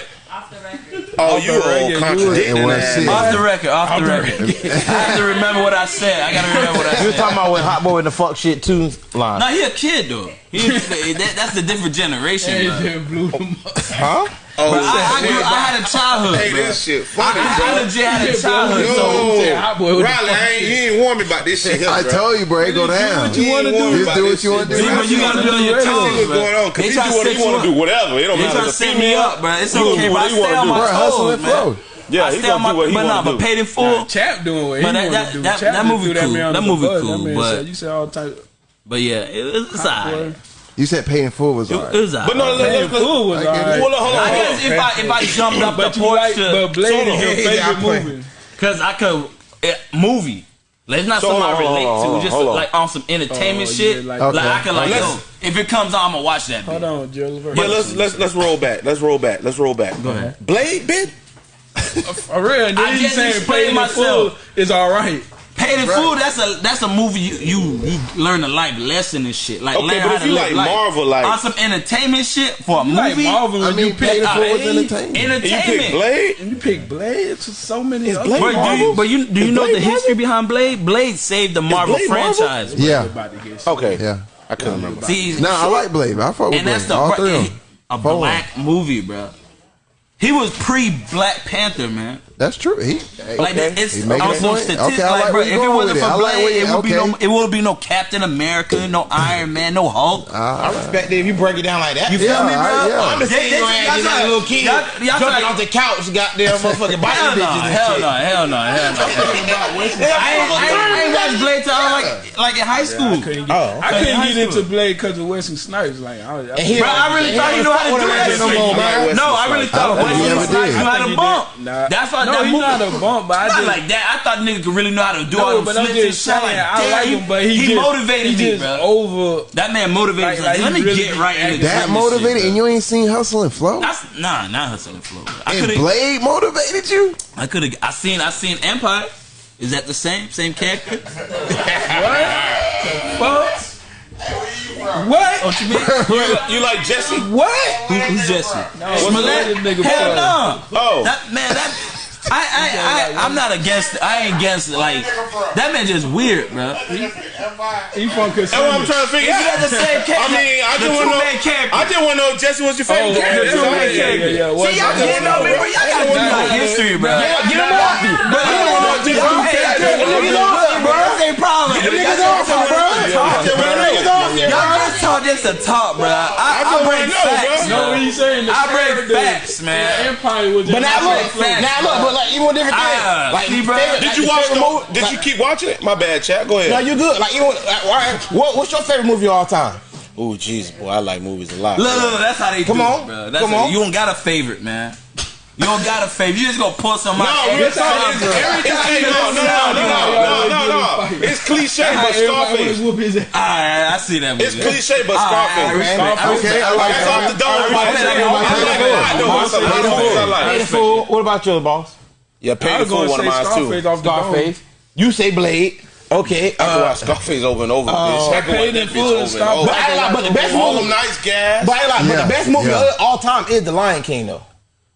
Oh, you are contradicting that. Off the record, off the record. (laughs) I have to remember what I said. I gotta remember what I (laughs) said. You were talking about when Hot Boy in the fuck shit too line. No, he a kid though. He, (laughs) that, that's a different generation. That blew them up. Huh? Oh, but I, I, grew, I had a childhood. Hey, this shit funny, I, bro. I legit had a childhood. Yo, so yeah, Riley, I ain't, you ain't warn me about this shit. Here, I told you, bro, it go down. Do what you want to do. Just do what you want to do. But you gotta be on your toes. man. going on? Because you do what he want to do, whatever. It don't matter. They trying to set me up, bro. It's okay, but I stay on my toes, man. Yeah, he's gonna my, do what he But nah, do. but paid in full. Nah, Chap doing what he want to that, do. That, Chap that movie cool. That, that movie cool. But, said, you said all type. But yeah, it, it's alright. You said Paid in Full was alright. It was alright. But no, no, no, no full was alright. Well, hold on. I guess if I if I jumped up the porch like, to, but Blade is your favorite movie. Cause I could it, movie. Like, it's not so something on, I relate on, to. On, just like on some entertainment oh, shit. Yeah, like, okay. like, I can like, yo, if it comes on, I'm gonna watch that. Hold on, Jill. Yeah, let's let's let's roll back. Let's roll back. Let's roll back. Go ahead. Blade bit. (laughs) For real, then you saying playing myself is all right. Paid in right. food. That's a that's a movie you you, you learn a life lesson and shit. Like okay, but if you like Marvel, like on some entertainment shit for a movie, like Marvel, I mean, you pay the food entertainment. Entertainment. You pick Blade. and You pick Blade. It's so many. Is Blade but, do you, but you do you Is know Blade the history Marvel? behind Blade? Blade saved the Marvel franchise. Marvel? Yeah. Okay. Yeah. I couldn't remember. See, nah, I like Blade. I fuck with and Blade. That's the, All three of them. A black movie, bro. He was pre Black Panther, man. That's true. He, okay. like it's he making also statistics. Okay, like, like bro, if it wasn't for. Blade, it, would be no. Captain America, no Iron Man, no Hulk. Uh, I respect it if you break it down like that. You yeah, me, bro? I, yeah. I'm just saying your ass like a little kid y'all, y'all jumping off the couch, goddamn motherfucking (laughs) biting bitches. Hell no, hell no, (laughs) hell no. I ain't watched Blade till I like like in high school. Oh, I couldn't get into Blade because of Wesley Snipes. Like, I really thought you know how to do that. No, I really thought Wesley Snipes knew how to bump. That's why no, he know how to bump, but I just, like that. I thought nigga could really know how to do no, all them flips and shit. Like, I like him, but he, he just, motivated he me, bro. Over that man motivated. Like, like, let me really get right into that motivated, shit, and you ain't seen Hustle and Flow. That's, nah, not Hustle and Flow. I and Blade motivated you. I could have. I seen. I seen Empire. Is that the same? Same character? (laughs) what? Fuck. What? Oh, you, mean, (laughs) you, you like Jesse? What? Who, who's Jesse? No, Smollett? Hell no. Oh. That, man, that I, I, I, am not against. I ain't against like that man just weird, bro. He from That's what I'm trying to figure out. Yeah. the same character. I mean, I just want to know. I just want to know Jesse was your favorite. Oh, yeah, the two man character. Yeah, yeah, See, y'all can't know me. Y'all gotta do history, bro. Get him off me. But I don't want to know Jesse was your off me, bro. That's a problem. Niggas off me, bro just a talk, bro. I, I, I break know, facts. Bro. Bro. You know saying? The I break facts, man. The empire was but now look, facts, now look, but like even different ah, things. Uh, like, see, bro. Favorite, did like, you watch? The, movie? Did like, you keep watching it? My bad, chat. Go ahead. No, you good. Like even like, right, what, what's your favorite movie of all time? Oh, jeez, boy, I like movies a lot. Look, look, that's how they Come do on, it, bro. That's Come a, on. You don't got a favorite, man. You don't got a favorite. You just gonna pull some out. No, every time. It's, every time. It's, no, no, no, no, no, no, no. It's cliche, but Scarface. All right, I see that. It's cliche, but Scarface. Okay, I like off the dome. I know it's a lot I like. What about your boss? Yeah, Paid in Full, one of mine too. Scarface. You say Blade. Okay, I can uh, Scarface over and over. Uh, bitch. I can watch Full and Scarface. But the best movie, all them nice gas. But the best movie of all time is The Lion King, though.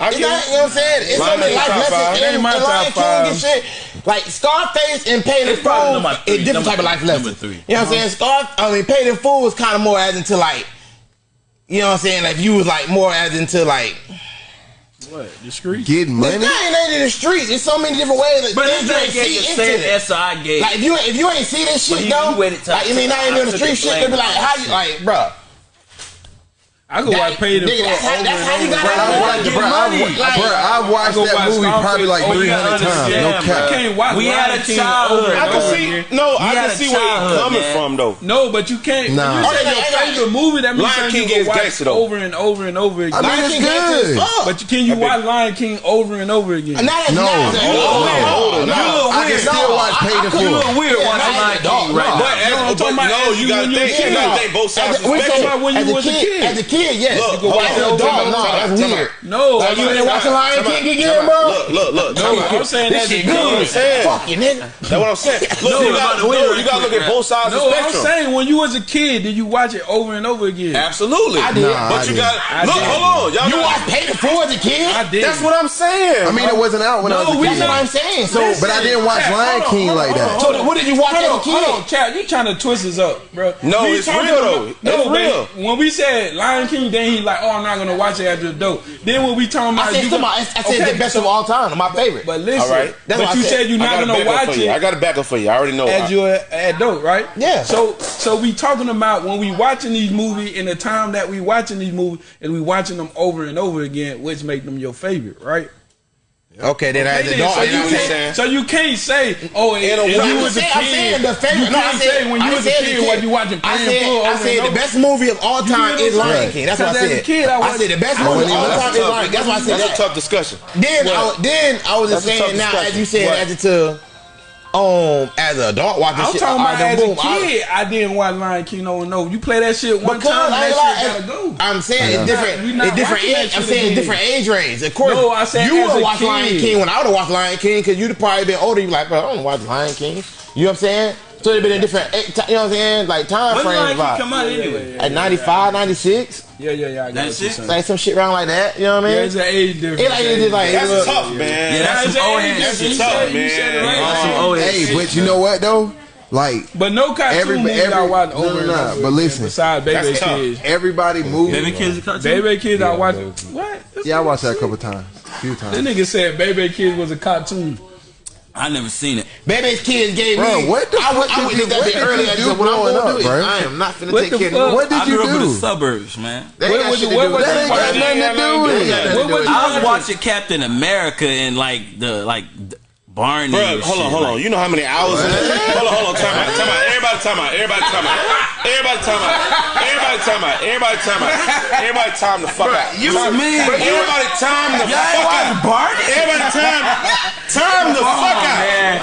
I it's not, you know what I'm saying? It's so many life lessons in my Lion King and shit. Like Scarface and Paid in Full, a different type of life lesson. Number three. You know what I'm saying? Scar, I mean, Paid in Full was kind of more as into like, you know what I'm saying? Like you was like more as into like. What? The streets? Get money? This ain't in the streets. There's so many different ways. Like, but this ain't gave the same SI gave. Like, if you, if you ain't see this shit, though, like, I mean, not even doing the street shit, they be like, how you, like, bruh. I could watch Pay the that's how- you gotta- I bro, I've Like- bro, I watched that watch movie probably like 300 times. no cap. I can't watch We had a childhood. over I can see. No, I can see where you're coming from though. No, but you can't. Nah. You oh, said your favorite movie, that means you can watch over and over and over again. I mean, it's good. but can you watch Lion King over and over again? Oh, no. I can still watch Pay I the couldn't weird watching Lion King right now. No, you gotta think. You gotta think both sides. We're talking about when you was a kid. As a kid, kid, yes. Look, you can watch an adult. No, that's weird. No, like you didn't Lion King again, bro. Look, look, look. No, I'm saying that shit good. Fucking you, nigga. That's what I'm saying. Look, you got to look at both sides. of the No, I'm saying when you was a kid, did you watch it over and over again? Absolutely. I did. But you got look. Hold on, y'all. You watched Pay the Floor as a kid. I did. That's what I'm saying. I mean, it wasn't out when I was a kid. That's what I'm saying. So, but I didn't watch Lion King like that. So, what did you watch as a kid? Hold on, child. You trying to twist this up, bro? No, it's real though. No, real. When we said Lion Lion King, then he like, oh, I'm not gonna watch it after the dope. Then when we talking about, I said, I said okay, the best of all time, my favorite. But, but listen, all right. That's but you said. said. you're not gonna watch it. I got a backup for you. I already know. As you at dope, right? Yeah. So so we talking about when we watching these movies in the time that we watching these movies and we watching them over and over again, which make them your favorite, right? Okay, then oh, I had. No, so, you can't, so you can't say, oh, and, and you was saying, a kid. I'm saying the favorite. You no, can't I said, say when you I was a kid, kid what you watching I said, I said the best movie of all time is Lion King. That's what I said. Kid, I, I said the best movie of all time is Lion King. That's why I said That's a tough discussion. Then, then I was just saying now, as you said, as adjective um as an adult watching I'm shit. talking about as boom, a kid. I, I, didn't watch Lion King. No, no. You play that shit one time, I, that shit gotta go. I'm saying it's different. It's different age. I'm saying different age range. Of course, no, I said you would watch kid. Lion King when I would have watched Lion King because you'd probably been older. You like, bro, I don't watch Lion King. You know what I'm saying? So it'd been a different, eh, you know what I'm saying? Like time frame. When like come out anyway? Yeah, yeah, At 95, 96? Yeah, yeah, yeah. I got that's it. Like some shit around like that. You know what I mean? Yeah, it's an age difference. It like, it's just like, that's look, tough, man. Yeah, that's, that's some old ass shit. That's tough, man. That's some old ass Hey, but you know what though? Like, but no cartoon every, movie every, I watched over. No, nah, nah, but listen, besides Baby Kids, everybody moved. Baby Kids, cartoon. Baby Kids, I watched. What? yeah, I watched that a couple times, a few times. That nigga said Baby Kids was a cartoon. I never seen it. Baby's kids gave bro, me. What the I, fuck I, went to that what earlier. I said, what I'm gonna up, do bro? I am not finna what take care of What did you do? I grew up in the suburbs, man. What, what, what, what, that ain't got nothing do it. I was watching Captain America and like the like Barney. Bro, hold on, hold on. You know how many hours in that? (laughs) hold on, hold on. Time out, time out. Everybody, time out. Everybody, time out. Everybody, time out. Everybody, time out. Everybody, time out. Everybody, time the fuck out. You mean? Everybody, time the fuck out. Barney. Everybody, time. Time the fuck out.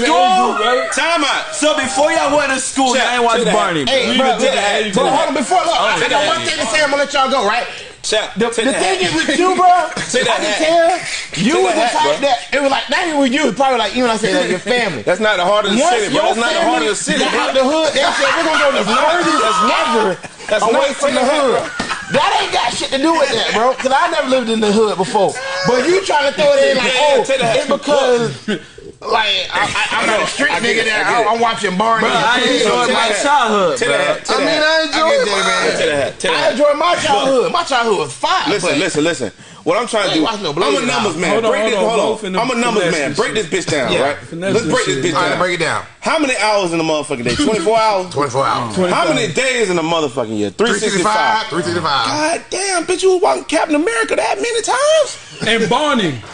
School. Time out. So before y'all went to school, y'all ain't watched Barney. Hey, bro, hold on. Before, look, oh, I got one thing to say. I'm gonna let y'all go. Right. Chap, the, the thing is with you, bro, (laughs) I can tell you was the type that it was like not even you, was probably like even I said like your family. That's not the heart of the city, bro. That's not the heart of the city. Out the hood, they said we're gonna go the furthest That's away from the hood. That ain't got shit to do with that, bro. Cause I never lived in the hood before. But you trying to throw it in (laughs) like, oh, it's because (laughs) Like I, I, I'm not a street nigga it, that get it. I'm watching Barney. Bro, I enjoyed my childhood, Take bro. that hat. I mean, that hat. I enjoy get it, that, man. Take that hat. Take that I hat. enjoyed my childhood. My childhood was fine. Listen, listen, listen. What I'm trying to do, no I'm a numbers man. Hold on, break this, hold on. hold on. I'm a numbers man. Break this bitch down, Yeah. right? Finesse Let's break this bitch All right, down. break it down. How many hours in the motherfucking day? (laughs) 24 hours? 24 hours. How many days in the motherfucking year? 365, 365. 365. God damn, bitch, you was watching Captain America that many times? And Barney. (laughs)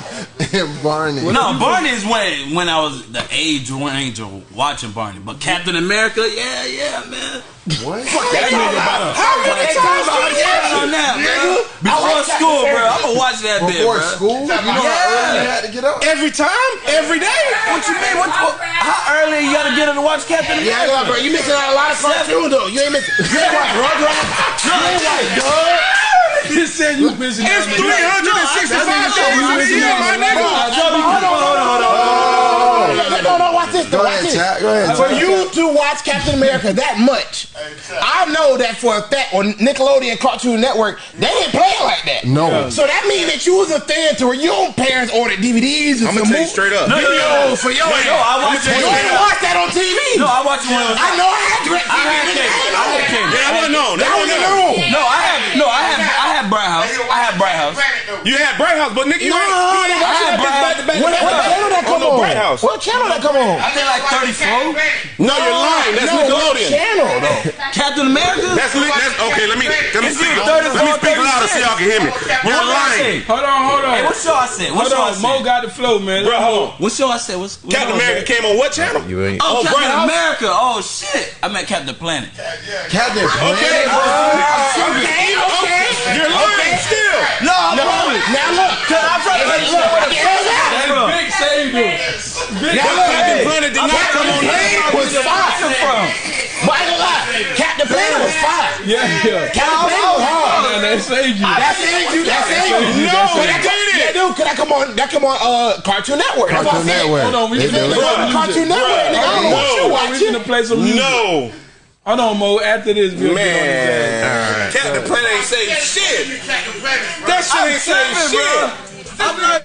And Barney. No, Barney is when when I was the age range of watching Barney. But Captain America, yeah, yeah, man. What? That nigga about yeah, on that, bro. Before school, bro. I'm gonna watch that bit, Before bro. school? You know how early you had to get up? Every time, every day. What you mean? What, what, how early you gotta get up to watch Captain Yeah, America? yeah, bro. You missing out a lot of cartoons though. You ain't missing. You ain't watch Rugrats. (laughs) You ain't watch Doug. (laughs) He said you missing It's out. 365 days in a year, my nigga. Hold on, hold on, hold on. No, no, no, watch this. Go watch ahead, this. chat. Go ahead. For you to watch Captain America that much, I know that for a fact on Nickelodeon Cartoon Network, they didn't play it like that. No. So that means that you was a fan to where your parents ordered DVDs and I'ma some tell you straight up. No, no, no, for your No, ass. no, I watched You it. ain't watch that on TV. No, I watched one. I know I had direct I had cable. I had cable. Yeah, I wasn't on. That That was in wasn't the on. room. No, I had no, I had I had Bright House. I had Bright House. You had Bright House, but nigga, you No, ain't. no, You no, ain't no, watching that Bright bitch back to back to What, channel that On come on? Bright House. What channel that come on? I think like 34. No, you're lying. That's no, what Nickelodeon. channel though? Captain America? That's, li- that's okay. Let me let me It's speak. Let me 34 speak louder so y'all can hear me. You're show lying. say? Hold on, hold on. Hey, what show I said? What Hold show I on. Mo got the flow, man. Bro, hold on. What show I said? What's, what Captain America said? came on what channel? You ain't. Oh, Oh, Captain Bright America. Oh shit. I meant Captain Planet. Captain Okay. Okay, okay. You're lying still. No, I'm No, wrong. now look. Cause I'm trying to make sure where the fuck That's from. big saved him. Big Now look. Captain Planet did not come on Planet was fire. from. But I ain't gonna lie. Captain Planet was fire. Yeah, yeah. Captain Planet was hard. Man, that saved you. That saved you. That saved you. No, But it that come- didn't. Yeah, dude. Could that come on? That come on? Uh, Cartoon Network. That's what I Cartoon said. Network. Hold on, we They finna do. They go to Cartoon Network. Nigga, I don't know what you No. We watching. finna play some music. No, Hold on, Mo. After this, we'll get on his ass. man. Captain Planet ain't say shit. That shit ain't say shit. I'm like,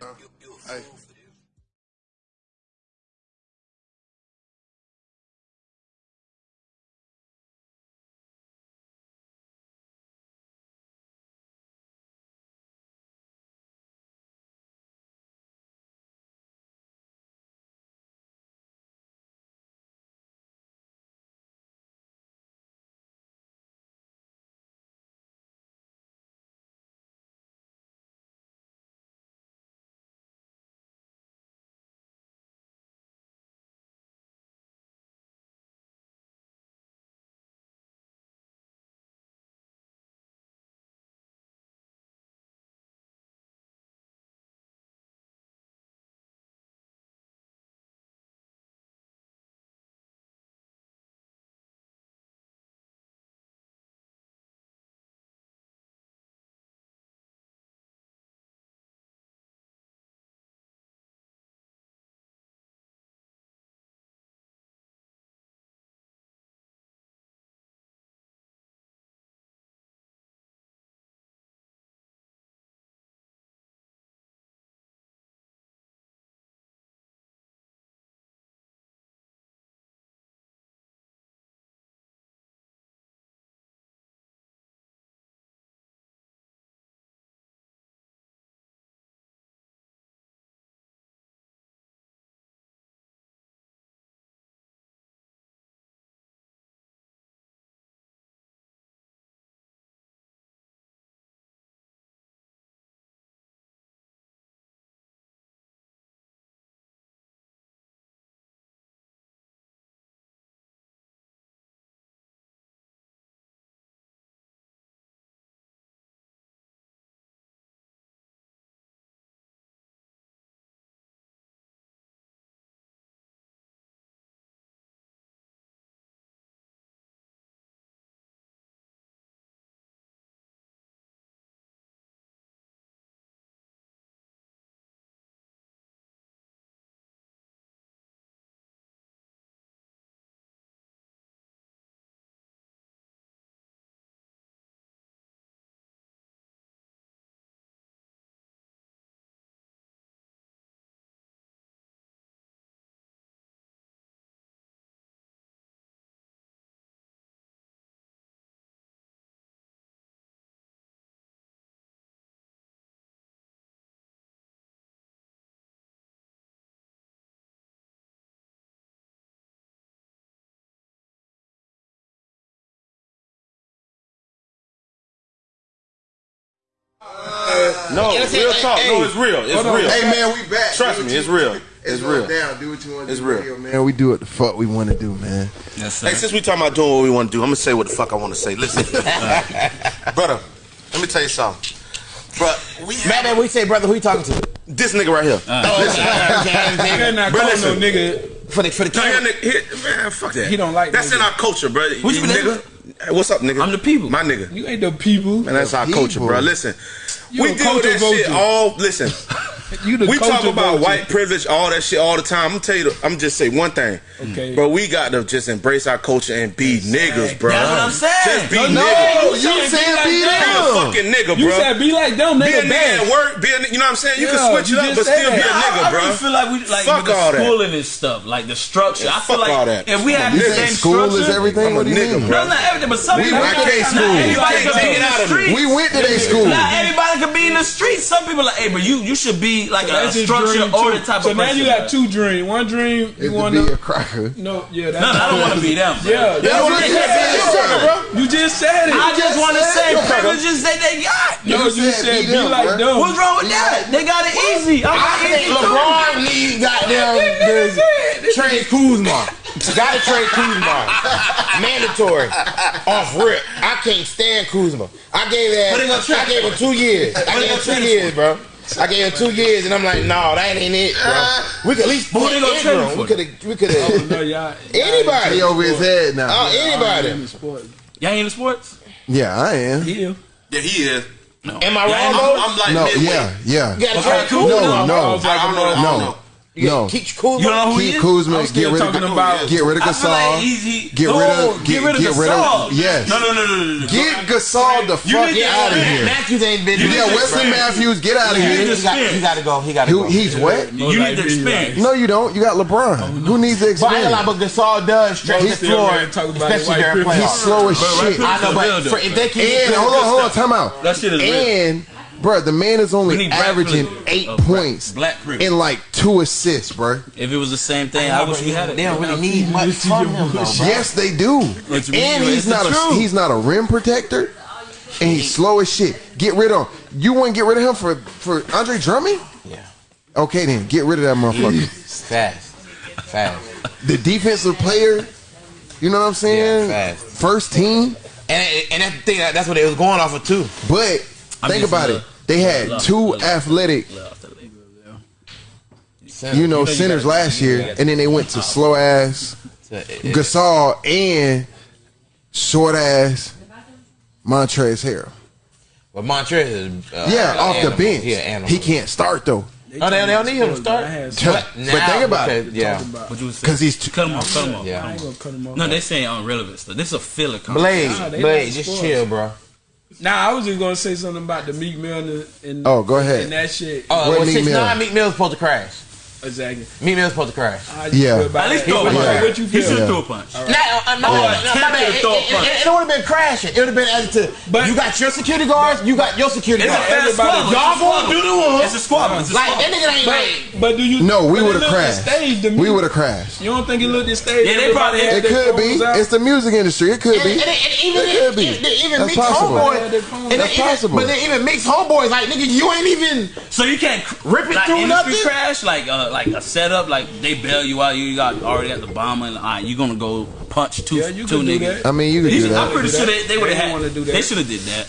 Huh? You, you hey. About you land. No, real hey, talk. hey, No, it's real. It's real. Hey man, we back. Trust me, you- it's real. It's, It's real. real. Down. Do what you want to It's do. real. Radio, man. Man, we do what the fuck we want to do, man. Yes, sir. Hey, since we talking about doing what we want to do, I'm gonna say what the fuck I want to say. Listen, (laughs) (laughs) brother, let me tell you something. But we Man, man, we say, brother, who you talking to? this nigga right here. Oh, you better not Bro, call listen. no nigga. For the for the No, camera. here, nigga, here, man, fuck that. He don't like That's no in our culture, bro. What you You been nigga. Hey, what's up, nigga? I'm the people. My nigga. You ain't the people. Man, that's our people. culture, bro. Listen, You we a deal with that culture shit all. Listen, (laughs) You the we talk about vulture. white privilege, all that shit all the time. I'm gonna tell you, I'm just say one thing. Okay. But we got to just embrace our culture and be niggas, bro. That's what I'm saying. Just be No, niggas. Oh, you you said said be be like Be a them. fucking nigga, You bro. said be like them, be a nigga. nigga bad. at work. Be a, you know what I'm saying? You Yeah, can switch you it up, but said still be a that. nigga, I, I bro. really feel like we like Fuck with the all that. schooling and stuff, like the structure. I feel fuck like all that. if we have the same school is structure, everything? I'm a What do you nigga, mean? bro. No, not everything, but some We people. went to not their school. everybody can can't take it out of me. streets. We went to their school. Not everybody can be in the streets. Some people are, hey, but you you should be like a That's his structured dream, order too. type So of now you got two dreams. One dream Is you to be a cracker. No, yeah, that's No, no, I don't want to be them. bro. Yeah, that's what what you you said. said, bro. You just said it. I just want to say it. privileges that they got. no, you said said be be them, like bro. them. What's wrong with that? They got it easy. I'm I not think. LeBron need goddamn (laughs) the trade Kuzma. Gotta trade Kuzma. Mandatory. Off rip. I can't stand Kuzma. I gave But they gonna that. I gave him two years. I gave him two years, bro. I gave him two years, and I'm like, no, that ain't it, bro. Uh-huh. We could at least put they gonna trade him Ingram. for? We could have. We could Oh, have. no, y'all. (laughs) Anybody. He over his head now. Oh, anybody. Y'all ain't in sports? Yeah, I am. Yeah. Yeah, he is. Am I Yeah, wrong I'm. I'm like No, midway. yeah, yeah. You gotta Okay, trade cool. Kuzma. No, no, I don't know. I don't no, know. You no. Keep Kuzma. You know who he is? Kuzma. I'm Get still rid of talking about. get rid of I feel like Gasol. he's, he, Get rid of get, rid of get rid Gasol. of yes. No, no, no, no, no, no. Get Gasol the You fuck out of here. Matthews ain't been. Yeah, Wesley Matthews, get out of here. need He got, to go. He got to go. he's what? You need the experience. No, you don't. You got LeBron. Oh, who needs the But I ain't experience? like, but Gasol does stretch the floor, everybody talk about the especially during privilege. He's slow as shit. I know, but if they can And hold on, hold on, time out. That shit is real. And bro, the man is only averaging privilege. eight Oh, points black privilege. and like two assists, bro. If it was the same thing, I wish we had it. They don't really need much from him, though. Yes, they do. It's. And he's not a truth. he's not a rim protector, and he's slow as shit. Get rid of him. You wouldn't get rid of him for for Andre Drummond? Yeah, Okay, then get rid of that motherfucker. fast, fast. the defensive player, you know what I'm saying? Yeah, fast. First team, And and that's the thing. That's what they was going off of too. but think about it. They had love- two love- athletic, Center. you know, you centers gotta- last year, and then they went to slow ass Gasol and short ass Montrez Harrell. But Montrez is uh, Yeah, off the bench. Yeah, an. He can't start though. Oh, they, they don't need him to start. I But, some- but think about it. Yeah. What you was saying? Because he's too, Cut him off. Cut him off. Yeah. I ain't gonna cut him off. No, they saying irrelevant stuff. This is a filler. Blade, Nah, Blade, just chill, bro. Nah, I was just gonna say something about the Meek Mill and, and Oh, go ahead. and that shit. Oh, What well, Meek six Mill? nine. Meek Mill's supposed to crash. Exactly. Meek Mill's supposed to crash. Yeah. At least throw a What- punch. What you He should feel? throw a punch. No, uh, no, no, my bad. It, it, it, it would have been crashing. It would have been as to But- you got your security guards, you got your security It's a guards. fast Everybody- squabble. Y'all gonna do the one. It's a squabble. It's a Like that nigga ain't like. But do you? no, we would have crashed. Staged to me. We would have crashed. You don't think it looked staged? Yeah, they probably- Everybody had It could be. out? It's the music industry. It could And, be. and, and even It could be. even, even That's possible. homeboy, Yeah, they phone- and That's possible. But then even Meek's homeboys, like nigga, you ain't even. So you can't Rip it through industry nothing? crash like uh, like a setup like they bail you out you got already at the bomb and all right you gonna go punch two Yeah, you two niggas. I mean, you could do I'm pretty sure they, they would have had do that. they should have did that.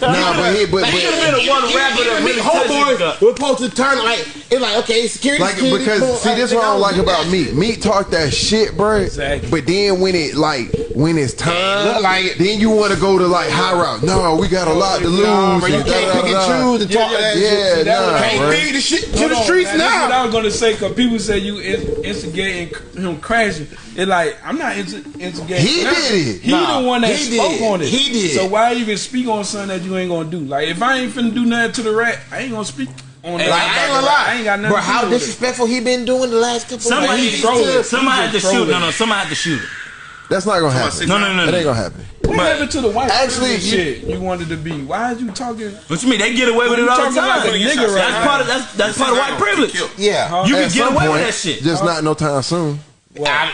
Nah, but he, but, but even, been a one rapper that really Meek touched homeboys were supposed to turn like it's like okay, security. like security, because see like, this they what I don't like about me. Meek talk that shit, bro. Exactly. But then when it like when it's time, look like it. then you want to go to like high route. No, we got a oh, lot to lose. Nah, bro, you can't pick and choose and talk Yeah, that yeah, shit. yeah, that nah, Can't feed the shit to the streets now, That's what. I was gonna say because people say you in- instigating him crashing. It's like I'm not into, into instigating. He nothing. did it. He Nah, the one that he spoke did. on it. He did. So why you even speak on something that you ain't gonna do? Like if I ain't finna do nothing to the rat, I ain't gonna speak on Like. I ain't gonna lie. I ain't got nothing. Bro, to do how with it. disrespectful he been doing the last couple Somebody of he weeks. Somebody had to just shoot. No, no, somebody had to shoot it. That's not gonna happen. No, no, no, That no. ain't gonna happen. What happened to the white Actually, privilege you- shit you wanted to be? Why is you talking? What you mean? They get away with it all the talking like time. a nigga right that's now. part of that's that's part of white privilege. Yeah. You can get away point, with that shit. Just not no time soon. I-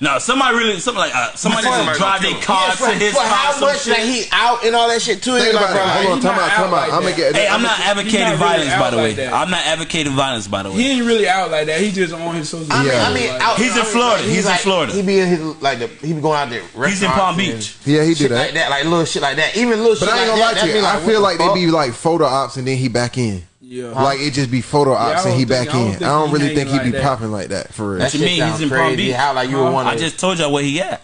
No, somebody really, somebody like uh, somebody Somebody just drive gonna their car Yeah, for, to his for house. how much shit. that he out and all that shit too. Think It's like, it. Hold on, time out, out time out. I'm gonna get. Hey, I'm I'ma- not advocating really violence, by out the way. that. I'm not advocating violence, by the way. He ain't really out like that. He just on his social I mean, media. I mean, out, He's in I mean, Florida. like, He's in Florida. He be in his like the he be going out there. He's in Palm Beach. Yeah, he do shit that. like that, like little shit like that. Even little shit But I ain't gonna lie that. to you. I feel like they be like photo ops and then he back in. Yeah. Like it just be photo I ops don't and he think- back I don't in. I don't really hanging think he like be that. popping like that for real. That What you mean? He's in Palm. Beach. How like you would Huh? want I just told y'all where he at.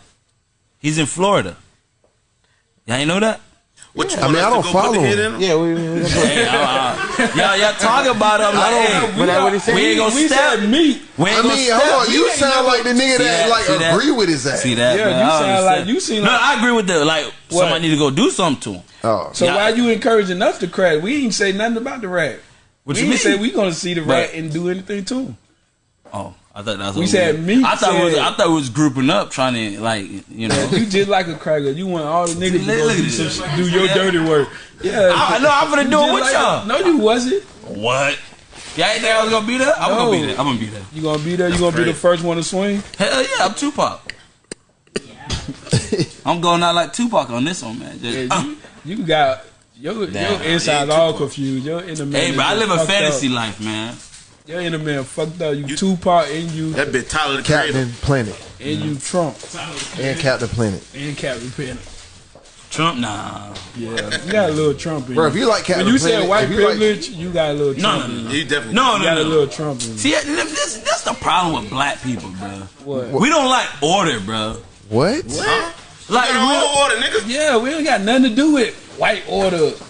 He's in Florida. Y'all ain't know that? What you I mean, I don't follow put the hit him. in him? Yeah, we, we, we Hey, uh, y'all, y'all talk about him (laughs) like, hey, but that what he said. we ain't gonna we step. said meat. We ain't I gonna mean, step. hold on. You ain't sound never- like the nigga See that, that? like that? agree with his ass. See that? Yeah, man? you I sound understand. like- you seem No, like- I agree with the like. What? Somebody need to go do something to him. Oh, So Yeah. why you encouraging us to crack? We ain't say nothing about the rat. What we you mean? say we gonna see the rat But- and do anything to him. Oh, I thought that's We what said was- me I thought it was. I thought it was grouping up, trying to like you know. You just like a cracker. You want all the niggas to go do, this. do your Yeah. dirty work. Yeah, I, no, I'm gonna do it with like- y'all. No, you wasn't. What? Y'all ain't think I was gonna be there? I'm No. gonna be there. I'm gonna be there. You gonna be there? You gonna be the first one to swing? Hell yeah, I'm Tupac. Yeah. (laughs) I'm going out like Tupac on this one, man. Just, Yeah, uh. you, you got your Damn, your inside yeah, all Tupac. confused. Your inner man. Hey, but I live a fantasy Up. life, man. Your inner man fucked up. You, Tupac and you That bitch Tyler the Creator. Captain Planet and you Trump and Captain Planet. and Captain Planet. Trump, nah. Yeah, you got a little Trump in Bro, if you like Captain when you Planet, said white if you like- privilege, you got a little No, Trump no, in no. you. Definitely. No, You no, got a little Trump in you. See, this, that's the problem with black people, bro. What? We don't like order, bro. What? What? Like, we on don't- order, nigga. Yeah, we ain't got nothing to do with white order. Look,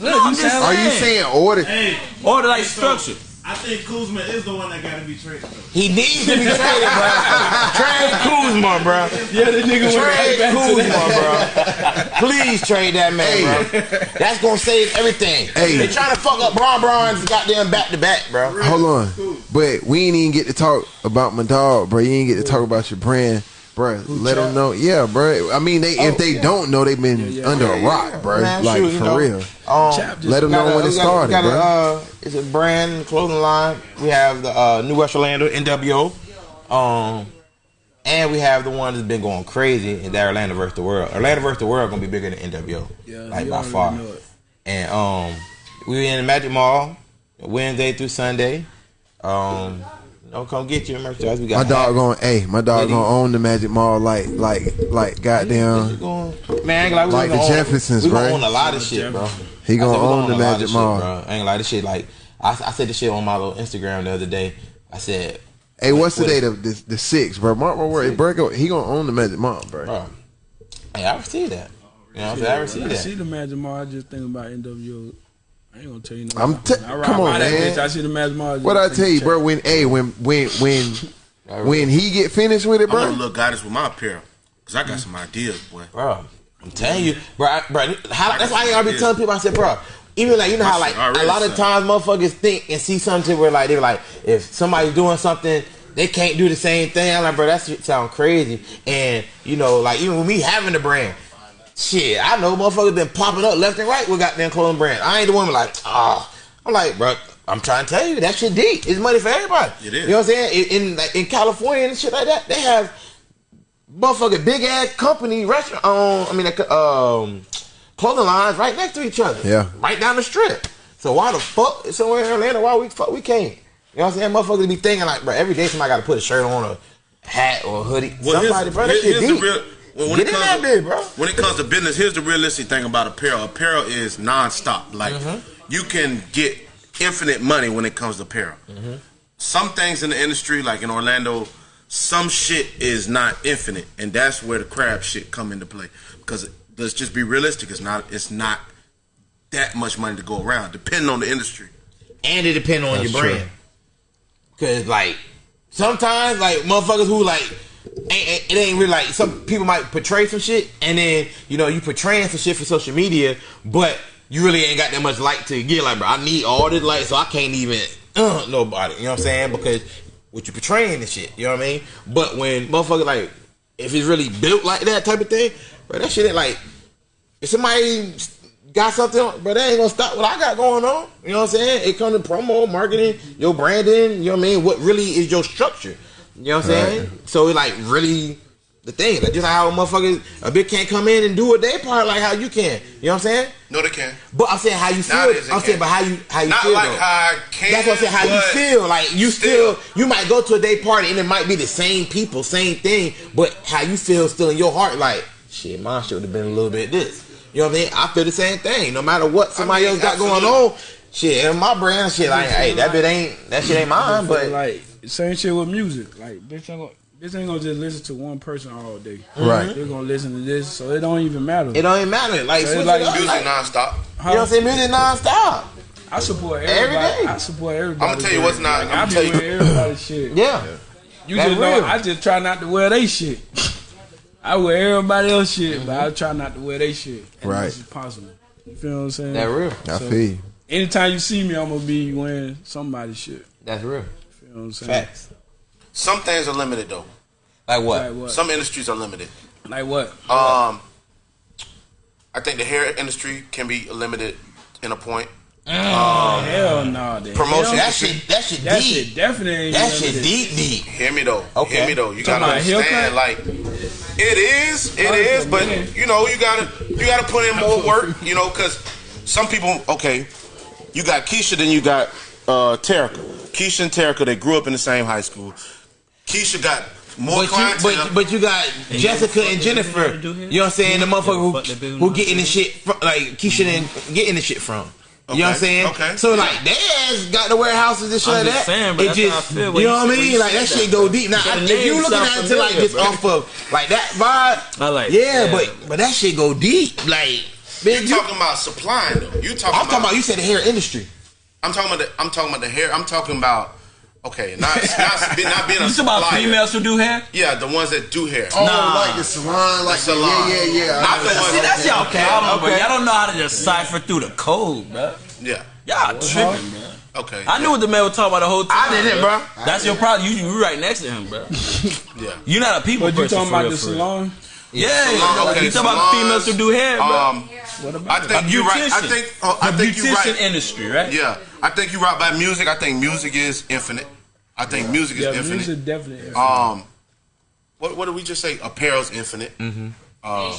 No, you just sound Are you saying order? Hey, order like so, structure. I think Kuzma is the one that got to be traded. Though. He needs to be traded, bro. (laughs) Trade Kuzma, bro. yeah, the nigga went Trade back to Kuzma, that. bro. Please trade that man, bro. That's gonna save everything. Hey. They trying to fuck up Bron Bron's goddamn back to back, bro. Hold on, but we ain't even get to talk about my dog, bro. You ain't get to talk about your brand, bro. Let them know, yeah, bro. I mean, they if they don't know, they've been under a rock, bro. Man, like shoot, for know. real. Um, Let them know a- when it we got- started, we got a, bro. uh, it's a brand clothing line. We have the uh, New West Orlando NWO, um, and we have the one that's been going crazy in that Orlando versus the World. Orlando versus the World gonna be bigger than NWO, Yeah, like by far. And um, we in the Magic Mall Wednesday through Sunday. Um, don't come get your merchandise. We got My dog hats. going, hey, my dog Did gonna own the Magic Mall like, like, like, goddamn. Going, man, I ain't gonna we Like gonna the own- Jeffersons, we gonna own a lot of shit, bro. He gonna said we own the a lot of Magic shit, Mall. bro. I ain't gonna lie, this shit like I, I said this shit on my little Instagram the other day. I said, Hey, what's the date of this? The sixth, bro. Mark my word. Bro, he gonna own the Magic Mall, bro. bro, hey, I see that. You know I'm saying? I see I that. see the Magic Mall. I just think about NWO. I ain't gonna tell you no. I'm lie. t- I ride come by on, that man. bitch. I see the Magic Mall. just What I tell you, check. bro? When, hey, when, when, when, (laughs) when he get finished with it, bro. I'm gonna bro. look goddess with my apparel. Cause I got some ideas, boy. bro. I'm telling you, bro. I, bro how, that's why I be telling people. I said, bro. Even like you know how like a lot of times motherfuckers think and see something where like they're like if somebody's doing something they can't do the same thing. I'm like, bro, that sound crazy. And you know, like even with me having the brand, shit, I know motherfuckers been popping up left and right with goddamn clothing brand. I ain't the one like, ah, I'm like, bro, I'm trying to tell you that shit deep. It's money for everybody. It is. You know what I'm saying? In in, in California and shit like that, they have motherfucking big ass company restaurant. Um, I mean, um, clothing lines right next to each other. Yeah. right down the strip. So why the fuck somewhere in Atlanta? Why we fuck we can't? You know what I'm saying? Motherfuckers be thinking like, bro, every day somebody got to put a shirt on, a hat or a hoodie. Well, somebody, here's, bro, that here- shit here's deep. the real. Well, when Get it in comes that to, bitch, bro. When it comes to business, here's the realistic thing about apparel. Apparel is nonstop. Like Mm-hmm. you can get infinite money when it comes to apparel. Mm-hmm. Some things in the industry, like in Orlando, some shit is not infinite, and that's where the crab shit come into play. Because let's just be realistic, it's not. It's not that much money to go around, depending on the industry. and it depend on That's your true. brand. Cause like sometimes like motherfuckers who like it ain't really like some people might portray some shit and then you know you portraying some shit for social media, but you really ain't got that much light to get. Like, bro, I need all this light, so I can't even uh, nobody. You know what I'm saying? Because what you portraying and shit. You know what I mean? But when motherfucker like if it's really built like that type of thing, bro, that shit ain't like if somebody got something, but they ain't gonna stop what I got going on. You know what I'm saying? It comes to promo, marketing, your branding. You know what I mean? What really is your structure? You know what I'm saying? So it like really the thing. Like just like how motherfuckers a bitch can't come in and do a day part like how you can. You know what I'm saying? No, they can. But I'm saying how you feel. Nowadays I'm saying, but how you how you Not feel. like though. how I can. That's what I'm saying. How you feel, like you still, you might go to a day party and it might be the same people, same thing, but how you feel still in your heart, like shit, mine should have been a little bit this. You know what I mean? I feel the same thing. No matter what somebody mean, else got going on, shit, in my brand, shit, like, hey, that bit ain't that shit ain't mine, but like same shit with music. Like bitch ain't gonna bitch ain't gonna just listen to one person all day. Right. They're gonna listen to this, so it don't even matter. it don't even matter. Like, So it's like Music like, nonstop. you know what I'm saying? Music nonstop. I support everybody. day. I support everybody. I'ma tell you what's not- Like, I'ma tell you- everybody's shit. Yeah. You That's just real. know, I just try not to wear they shit. I wear everybody else shit, but I try not to wear they shit. As Right. much as possible. You feel what I'm saying? That real. I feel you. Anytime you see me, I'm gonna be wearing somebody's shit. That's real. You feel what I'm saying? Facts. Some things are limited though. Like what? Like what? Some industries are limited. Like what? Um, I think the hair industry can be limited in a point. Hell no. the Promotion. That shit, that shit That deep. shit definitely That shit deep, deep. Hear me though. Okay. Hear me though. You Talking gotta understand, like it is, it is, but you know, you gotta you gotta put in more work, you know, because some people, okay, you got Keisha, then you got uh Terica. Keisha and Terica, they grew up in the same high school. Keisha got more But you, but, but you got Jessica and Jennifer. You know what I'm saying? The motherfucker who, who getting the shit from, like Keisha didn't getting the shit from. You know what I'm saying? okay. So like they ass got the warehouses and shit I'm like that. saying, but it that's just feel when you know what I mean? Like that say shit go deep. Now The if name you looking at it to like familiar, just bro. off of like that vibe, I like yeah, yeah. but but that shit go deep. Like you man, you, talking about supplying though. You talking I'm talking about you said the hair industry. I'm talking about the I'm talking about the hair. I'm talking about okay, not (laughs) not, be- not being a You talking about females who do hair? Yeah, the ones that do hair. Oh, Nah. like the salon, like The salon. yeah, yeah, yeah. Not the ones- See, that's y'all Okay, problem, bro. okay. Y'all don't know how to decipher through the code, bro. Yeah. Y'all tripping, bro. Okay. I knew what the man was talking about the whole time. I didn't, bro. That's your problem. You you right next to him, bro. (laughs) Yeah. You're not a people But you person. talking for about the salon? Yeah, Salon, okay, you talking about females who do hair, bro. Um, What about I think you're right. I beautician. think oh, I the think you're right. industry, right? Yeah, I think you're right about music. I think music is infinite. I think music is yeah, infinite. music definitely. Um, what what did we just say? Apparel's infinite. Mm-hmm. Uh,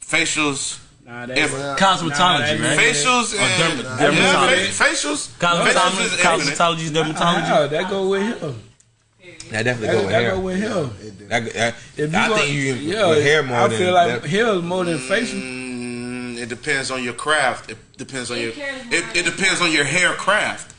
facials, nah, that if- Cosmetology, Nah, that- right? facials, and derma- yeah, dermatology. fa- facials. Facials Cosmetology, is infinite. cosmetology, is dermatology. That go with him. That definitely That, go with that hair. go with him. That- that- If I go- think you yeah, with hair more I than feel like that. hair is more than facial. Mm, it depends on your craft. It depends on your. It, it depends on your hair craft.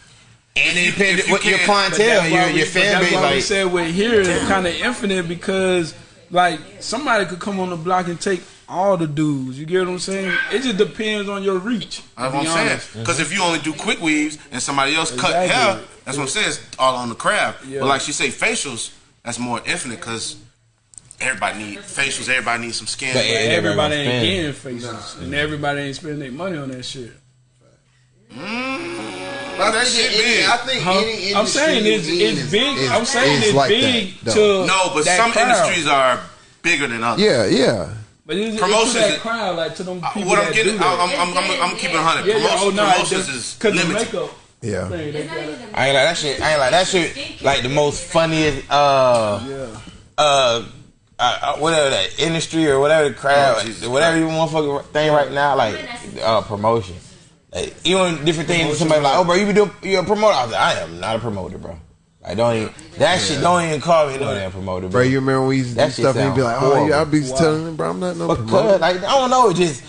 And it depends you what your clientele, that's your why we- your but fan that's base why we said with hair it's kind of infinite because like somebody could come on the block and take all the dudes. You get what I'm saying? It just depends on your reach. That's what I'm saying. honest. Because if you only do quick weaves and somebody else cut hair, that's what I'm saying. It's all on the craft. Yeah. But like she say, facials, that's more infinite because everybody need facials. Everybody needs some skin. But Everybody everybody ain't spend. getting faces, and everybody ain't spending their money on that shit. But that shit big. I think Huh? any industry I'm saying it's it's is- big. is- I'm saying is it's like big that, to. No, but that some crowd. industries are bigger than others. Yeah, yeah. But it's, Promotions it's to that crowd, like to them Uh, people What I'm that getting, do I'm, that. I'm, I'm, I'm, I'm keeping 100. yeah, yeah, Promotions, oh no, promotions is because the limited. makeup Yeah. thing, they It's not got even I ain't like that shit. I ain't like that shit. Like the most funniest, uh, yeah. uh, uh, uh, whatever that industry or whatever the crowd, Oh, whatever you motherfucking thing right now, like uh, promotion. Like, even different things. Somebody like, oh, bro, you be doing you a promoter? I was like, I am not a promoter, bro. I don't even that shit. Don't even call me no damn promoter, Bro, bro. you remember when we used to That do stuff and you'd be like, sound oh, yeah, I'll horrible. be telling them, bro, I'm not no But promoter. like, I don't know, it just.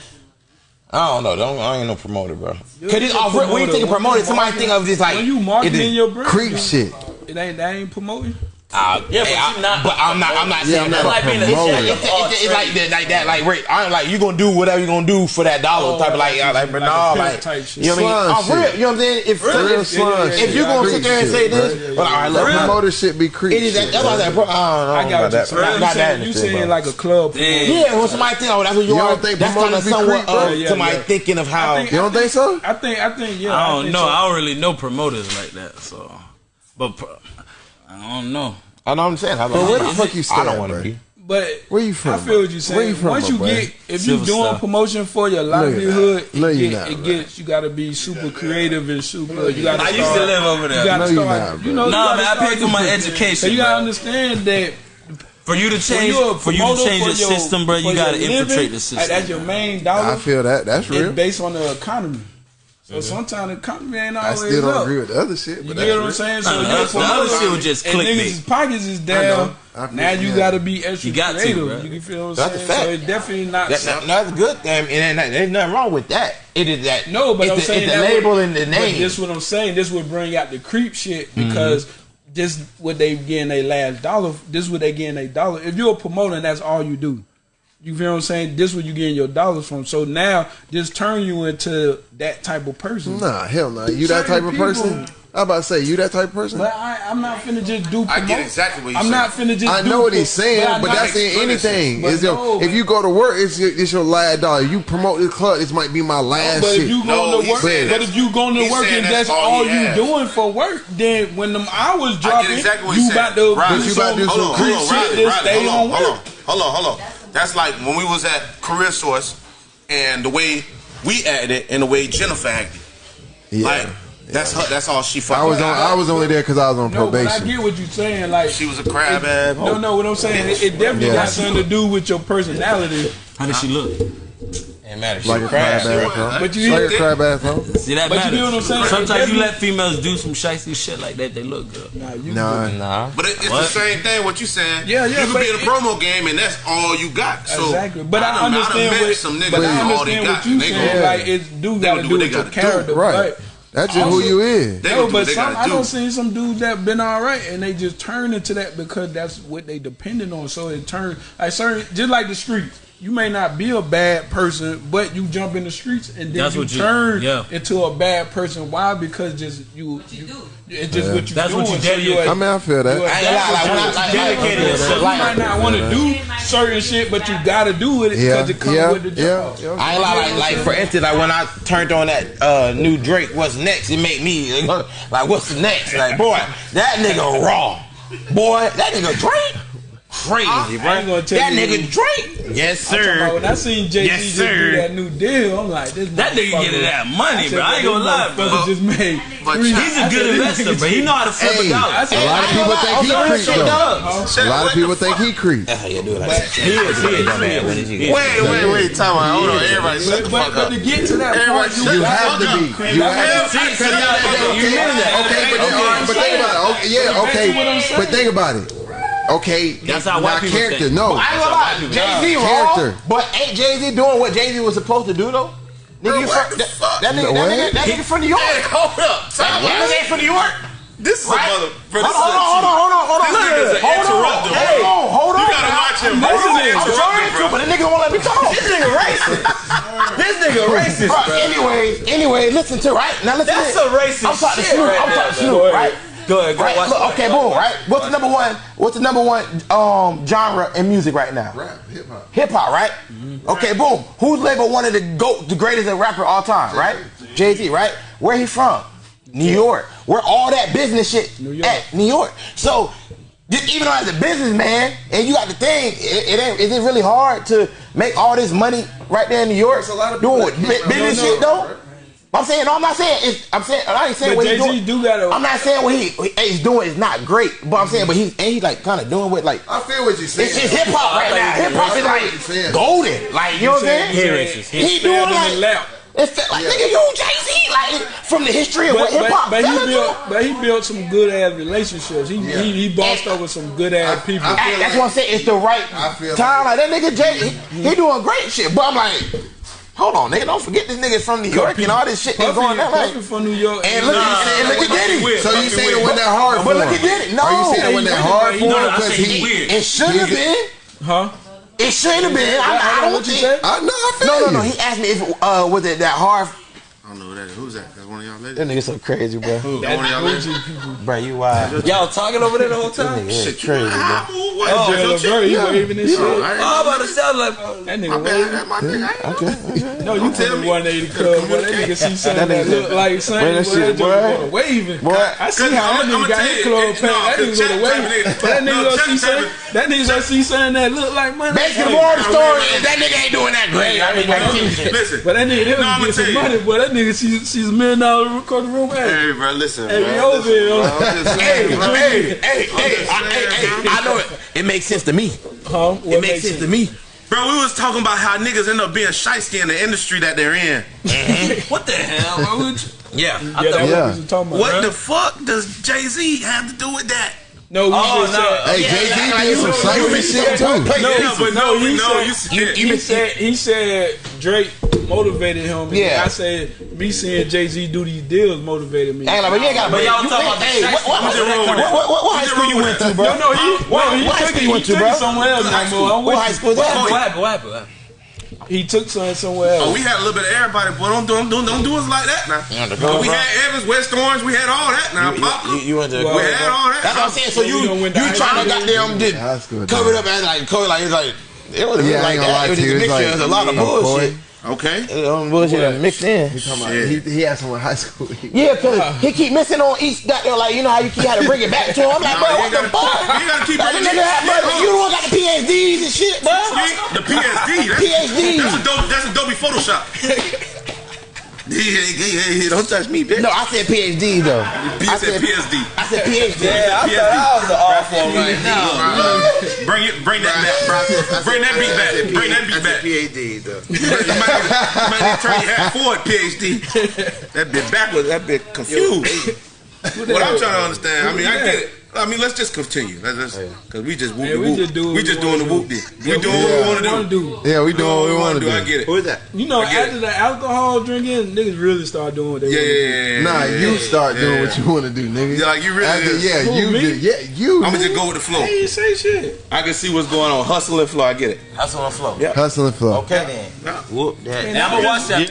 I don't know. Don't, I ain't no promoter, bro. Cause it's a off, when you think of When promoter, somebody think of just like when you marketing your brand, Creep shit. it ain't that ain't promoting. Uh, Yeah, but hey, I- you not- But I'm not. I'm not Yeah, saying I'm that. not a like being a- promoter. It's, it's, it's, it's like that, like that, like Rick. I'm like you gonna do whatever you are gonna do for that dollar Oh, type of like, like- like, but like no, like type shit. you know what I mean? Slime Oh, for real, shit. you know what I'm saying? If Real if, slime yeah, yeah, if you gonna sit there and say bro. this, well, all right, look, That man. promoter shit be creep It is that, that's why I bro. said, bro, I don't know got about that. you saying. Not, You not that you saying like a club yeah, when somebody think, oh, that's what you, You are. That's kind of promoters be somewhat creep, bro? of Yeah, somebody yeah. thinking of how. You don't think so? I think I think yeah. I don't know. I don't really know promoters like that. So, but I don't know. I know what I'm saying. I, but where the fuck you stay I don't want to be. But where you from? I feel what you're saying. You from, Once you bro? get, if you're doing stuff. promotion for your livelihood, it, get, it gets. You got to be super creative and super. You got. I start, used to live over there. You got to start. Not, you know, nah, you man. I paid for my education. You got to understand that for you to change, for you to change the system, bro, you got to infiltrate the system. That's your main dollar. I feel that. That's real. Based on the economy. So sometimes the company ain't always. I still don't up. agree with the other shit. you get what I'm saying? So know, the other shit would just clickbait. Niggas' pockets is down. Now you got to be extra you got creative. To. You can feel what I'm that's saying. So it's definitely not. That's not, good. I there's nothing wrong with that. It is that. No, but I'm the, saying the label would, and the name. This what I'm saying. This would bring out the creep shit mm-hmm. because. Mm-hmm this what they getting their last dollar. This what they getting their dollar. If you're a promoter, and that's all you do. You feel what I'm saying? This where you getting your dollars from. So now this turn you into that type of person. Nah, hell no. Nah. You Certain that type of people, person? I'm about to say you that type of person. But I, am not finna just do. I get exactly what you I'm saying. Not finna just. I know what he's saying, but, but that's in anything. Is no, if you go to work, it's your, it's your last dollar. You promote this club, this might be my last. But shit. if you go no, to work, but if you going to work and that's, that's all, all you doing for work, then when them hours drop, exactly you about to, you about to do some creep shit. Stay on work. Hold on, hold on. That's like when we was at Career Source and the way we acted it and the way Jennifer acted. Yeah. Like that's her, that's all she fucking. I was on, I was only there because I was on no, probation. But I get what you're saying. Like she was a crab ass. No, no, what I'm saying, it, it definitely yeah. got something to do with your personality. How did she look? It matters. Like a crabs, crab But you like a crab asshole. See that but matters. You know what I'm saying? Sometimes you let females do some shiesty shit like that. They look good. Nah, you nah. nah. But it, it's what? the same thing. What you saying? Yeah, yeah. You could be in a promo game and that's all you got. So exactly. But I, I understand I what some niggas but I understand what you saying. Yeah. Like it's do gotta do, do character, right? That's just also, who you is. No, but some. I don't see some dudes that been all right and they just turn into that because that's what they dependent on. So it turned like certain just like the streets you may not be a bad person, but you jump in the streets and then that's you, turn you, yeah. into a bad person. Why? Because just you, what you, you it's just yeah. what you that's doing. What you so. I mean, I feel that. I dedicated yourself. You might not want to do certain shit, but you got to do it because yeah. it comes yeah. with the job. Yeah. I ain't like, like for instance, like when I turned on that uh, new Drake, "What's Next," it made me (laughs) like, "What's next?" Like, boy, that nigga raw. Boy, that nigga Drake crazy, I, bro. I that nigga Drake. Yes, sir. When I seen Jay Z yes, just sir. do that new deal, I'm like, this that nigga getting that money, I bro. I ain't gonna lie, bro. Just made but he's a good (laughs) investor, but He know how to flip hey, a dollar. A lot of people think he creeps, though. A lot of people think he creeps. Wait, wait, wait. Time out. Hold on, everybody. Shut the fuck up. But to get to that point, you have to be. You have to be. You mean that? Okay, but think about it. Yeah, okay, but think about it. Okay, that's not white character. Think. No, but I. Jay Z wrong, but ain't Jay Z doing what Jay Z was supposed to do though? Nigga, Bro, from, that, fuck? that nigga, that nigga, that nigga from New York. Hey, hold up, that nigga ain't from New York. This is right? a mother. Hold, on, hold on, hold on, hold on, hold on. This nigga's an hold interrupter. On, hey, hold on, hold on. You gotta watch him. This is an interrupter, bro. But this nigga won't let me talk. this nigga racist. this nigga racist, bro. bro. Anyway, anyway, listen to right now. Listen. That's a racist. I'm talking shit to Snoop. Right I'm talking to Snoop. Right. Go ahead. Go right? watch, Look, okay, boom. Right. What's the number one? What's the number one um, genre in music right now? Rap, hip hop. Hip hop, right? Mm-hmm. Okay, boom. Who's label one of the goat, the greatest rapper all time? Right. Jay Z, right? Where he from? New York. Where all that business shit New York. at? New York. So even though as a businessman, and you got the thing, it, it ain't. Is it really hard to make all this money right there in New York? There's a lot of doing business shit though. But I'm saying, no, I'm not saying. It's, I'm saying, I ain't saying but what he's doing. Do I'm not saying what he, he's doing is not great. But I'm saying, but he's and he's like kind of doing what like. I feel what you're saying. It's hip hop right now. Hip hop is like golden. Like you know what I'm saying? He doing like. It It's like yeah. nigga, you Jay Z, like from the history of but, hip hop. But, he built, but he built some good ass relationships. He yeah. he, he bossed over some good ass people. I, I that's like, what I'm saying. It's the right time. Like, like that nigga Jay, he, he doing great shit. But I'm like. Hold on, nigga. Don't forget this nigga's from New York Puffy, and all this shit that's going on. Puffy like, from New York. And look, nah, and look at Diddy. So you say it wasn't that hard for him? But look at Diddy. No, Are you saying it wasn't that hard for him because he it should have been. Huh? It shouldn't have been. I, don't know what you say. no, no, no. He asked me if uh, was it that hard I don't know who that is. Who's that? That's one of y'all ladies. That nigga so crazy, bro. Who? That one of y'all ladies. bro, you wild. (laughs) Y'all talking over there the whole time. That shit, crazy, bro. What? Oh, oh, bro, you waving this shit. No, I oh, about to sound like bro. that nigga. My bad, that my nigga. Okay. No, you tell me 180 club. That nigga see something that, look like something. That shit, boy. Waving. Boy, I see how that nigga got his club packed. That nigga gonna wave. That nigga gonna see something. That nigga I see something that look like money. Basically, the moral of the story is that nigga ain't doing that great. I mean, like, listen, but that nigga, no, get some money, boy. That nigga, she's she's a million dollar recording room. Hey, hey bro, listen, hey, bro, listen, bro. Hey, hey, hey, hey, I know it. It makes sense to me. Huh? It makes sense to me. Bro, we was talking about how niggas end up being shysty in the industry that they're in. Mm-hmm. (laughs) what the hell? Why? Yeah, yeah, thought yeah. what, talking about, what the fuck does Jay Z have to do with that? No, we Oh, just no. said. Hey, Jay Z like did some you- cypher you- shit too. No, Yeah, but no, he no, said, you said- he, you- said he said Drake motivated him. And Yeah. I said me seeing Jay Z do these deals motivated me. Hey, like, but you ain't got. But y'all talking about the hey, sex- what, what, what's what, what, what, what high school you went to, bro? No, no, he, What- no, he what high school you went to, took bro? somewhere else. What high school? What high school What happened? What happened? What happened? He took something somewhere else. Oh, we had a little bit of everybody, boy. Don't don't don't, don't do us like that now. Yeah, the we had Evans, West Orange, we had all that now. Pop, You, you went to. Well, we had all that. That's what I'm saying. So So you we you went to high trying to school. goddamn did High school, cover it up as like cover like it's like it wasn't Yeah, like that. lie It was to just you. a mixture. like There's a lot of bullshit. Okay. Um, bullshit mixed in. He he, he had someone in high school. Yeah, cause he keep missing on each goddamn like you know how you keep had to bring it back to him. I'm like, No, bro, you what the gotta- fuck? you gotta keep Like, bringing the nigga it- bro, you the one got the PhDs and shit, bro. The PSD. That's, PSD. That's Adobe, that's Adobe Photoshop. (laughs) Hey, hey, hey, hey, hey, don't touch me, bitch. No, I said PhD though. He I said PSD. I said PhD. Yeah, I thought I was the off one right now. Bring it, bring that back. Bring that beat back. Bring that beat back. PhD though. You might, you might need to turn your hat forward, PhD. That bit backwards, that bit confused. what I'm trying to understand, I mean, I get it. I mean, let's just continue. Let's just, cause we just whoop Yeah, we whoop. just do what we we just doing the whoop do. did. We doing what we want to do. do. Yeah, we doing what we want to do. I get it. Who is that? You know, I get after the alcohol drinking, niggas really start doing what they Yeah, want to do. yeah, yeah. Nah, yeah, you yeah, start doing yeah. what you want to do, nigga. Yeah, like you really After, yeah, Who, you, me? do- yeah, you. I'm gonna just go with the flow. Hey, you say shit. I can see what's going on. Hustle and flow. I get it. Hustle and flow. Yeah. Hustle and flow. Okay then. Whoop that. And I'm gonna watch that.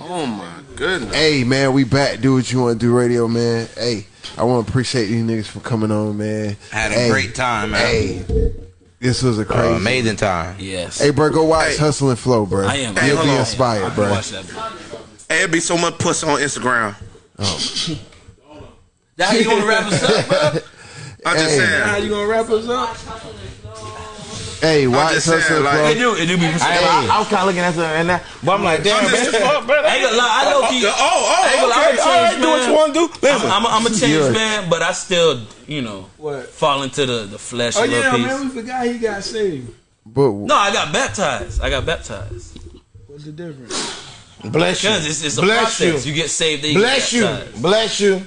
Oh my goodness. Hey man, we back. Do what you want to do, radio man. Hey, I want to appreciate these niggas for coming on, man. Had a Hey, great time, man. Hey, this was a Uh, crazy. amazing time. Yes. Hey, bro, go watch Hey. Hustle and Flow, bro. I am. You'll hold be inspired, bro. watch that. Hey, it'd be so much puss on Instagram. That how you want to wrap us up, bro? (laughs) I'm just Hey. saying. How you gonna wrap us up? Hey, watch just saying, like- Club. It do, it do be. I, I, I was kind of looking at something and that, but I'm like, damn, I'm just- man. Fuck, brother. I ain't gonna lie. I know he. Oh, oh, I ain't gonna lie, okay. I'm a All right, do what man. you want to do. Listen. I'm, I'm, I'm a changed You're- man, but I still, you know, What? fall into the, the flesh Oh yeah, piece. man, we forgot he got saved. But No, I got baptized. I got baptized. What's the difference? Bless you. Because it's, it's a Bless process. you. You. get saved, then you Bless get you. Bless you.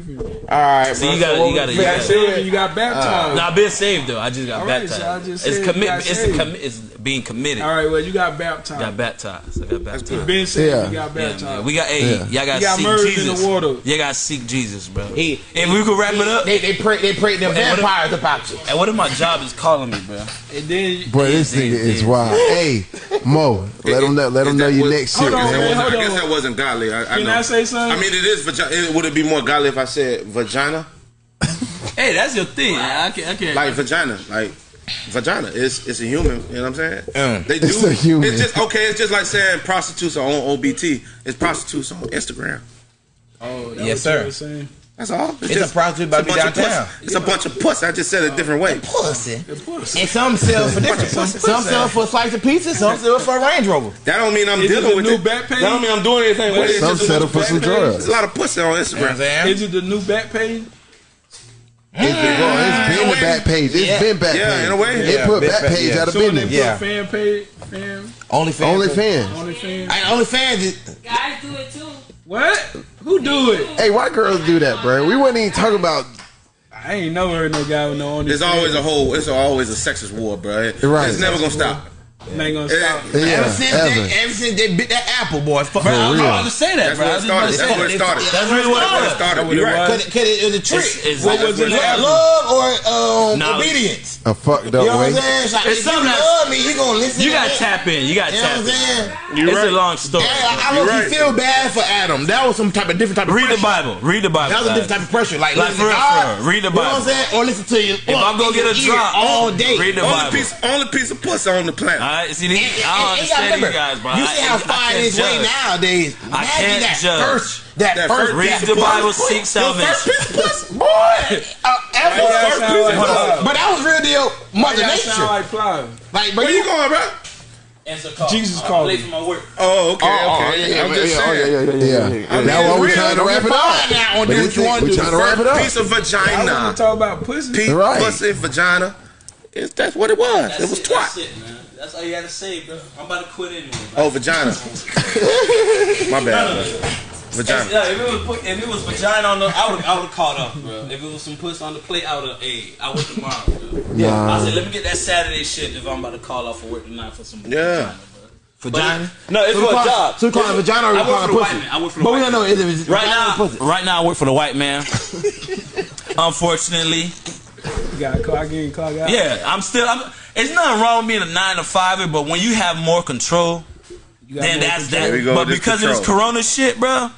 What's? All right, So bro. you gotta- you gotta- we you You got gotta- saved you got baptized. No, I've been saved though. I just got All right, baptized. so just it's said you commit. It's a commi- It's being committed. All right, well you got baptized. Got baptized. I got baptized. You been saved, Yeah. you got Yeah, baptized. man. We got hey, Yeah. y'all got got seek merged in Jesus. the water. You got seek Jesus, bro. He- if we could wrap it up, They they pray they pray them Hey, what if- vampires about you. and what if my job is calling me, bro? and then Boy, this Yeah, nigga is wild. (laughs) Hey, Mo, let them know. Let them know that your next shit, Hold on, man. man. I guess that wasn't godly. I, I Can. I say something? I mean, it is vagina. It, would it be more godly if I said vagina? Hey, that's your thing. I can't. I can't. Like vagina, like vagina. It's it's a human. You know what I'm saying? Mm. They do. It's a human. It's just okay. It's just like saying prostitutes are on OBT. It's prostitutes on Instagram. oh, that Yes, what you sir. Were saying? That's all. It's a prostitute about it's to be bunch of puss. downtown. It's a bunch of puss. I just said it a different way. Pussy. Eh? And some sell (laughs) for different. Some, some sell for a slice of pizza. Some sell for a Range Rover. That don't mean I'm Is dealing the with new it. Backpage? That don't mean I'm doing anything with it. It's Some just settle for some There's drugs. a lot of pussy on You know what I'm Instagram. saying? Is it the new Backpage? It's been, well, it's been the Backpage. It's Yeah. been back Yeah, page. in a way. They Yeah, put back back- page yeah. out of So business. Yeah. fan page, fan, OnlyFans. Only fans. only fan. I OnlyFans. Guys do it too. What? Who do it? Hey, why girls do that, bro? We wouldn't even talk about. I ain't never heard no guy with no only. There's always a whole. It's always a sexist war, bro. Right. It's never gonna stop. Ain't gonna stop. Yeah, ever since ever. they, ever since they bit that apple, boy. Fuck. Bro, I was real. about to say that, That's bro. where it was just about to started. That's where it that. started. That's really what That's where it it started. That's what You're right. Cause, cause it was a trick. It's, it's, What was it? like- love or um, Knowledge. obedience. A fucked You up know what way. I'm saying? It's like, It's if you love me, you gonna listen. You to gotta me. tap in. You gotta You know tap what I'm in. saying? It's a long story. Yeah, I, I You're right. feel bad for Adam. That was some type of different type of Read the. Bible. Read the Bible. That was a different type of pressure. Like, Like, for real, God. Read the You know what I'm Bible. saying? Or listen to you. If I go get a drop, all day. read the Bible. piece, only piece of pussy on the planet. All right, see, these, And- and- I don't and you understand these remember, guys, bro. You I- see how I far can't this way judge. nowadays. I can't that judge. first. That, That first. first Read that the Bible, pussy. seek salvation. first piece of pussy, (laughs) boy. Uh, ever. That First sound piece like of pussy. Plies. But that was real deal. Mother That Nature. sound like Plies. like, but Where you going, bro? Answer call. Jesus I'm called late me. for my work. Oh, okay, Oh, okay. yeah, yeah, I'm yeah, just yeah, saying. oh, yeah, yeah, Yeah, I mean, that's why we it's trying to wrap it up. now on But this what you want we to trying to wrap it up. Piece of vagina. to talk about pussy. Piece, Right. pussy, vagina. It's, that's what it was. it was twat. That's it, man. That's all you gotta say, bro. I'm about to quit anyway. Oh, vagina. (laughs) My bad. bro. If, Vagina. yeah, if it was if it was vagina on the, I would I would have caught up, bro. If it was some puss on the plate, I would have. Hey, I would tomorrow, bro. Nah. I said, let me get that Saturday shit if I'm about to call off for work tonight for some Yeah. vagina, bro. But no, it's So for a call it- job. So we call it vagina or we I call it for pussy? I work for the But white we don't know. Is it Right now, pussy? right now, I work for the white man. (laughs) Unfortunately, You got to clock in, clock out. yeah, I'm still. I'm, it's nothing wrong with being a nine to fiver, but when you have more control, You then more that's control. that. Go But with this because of this. Corona shit, bro,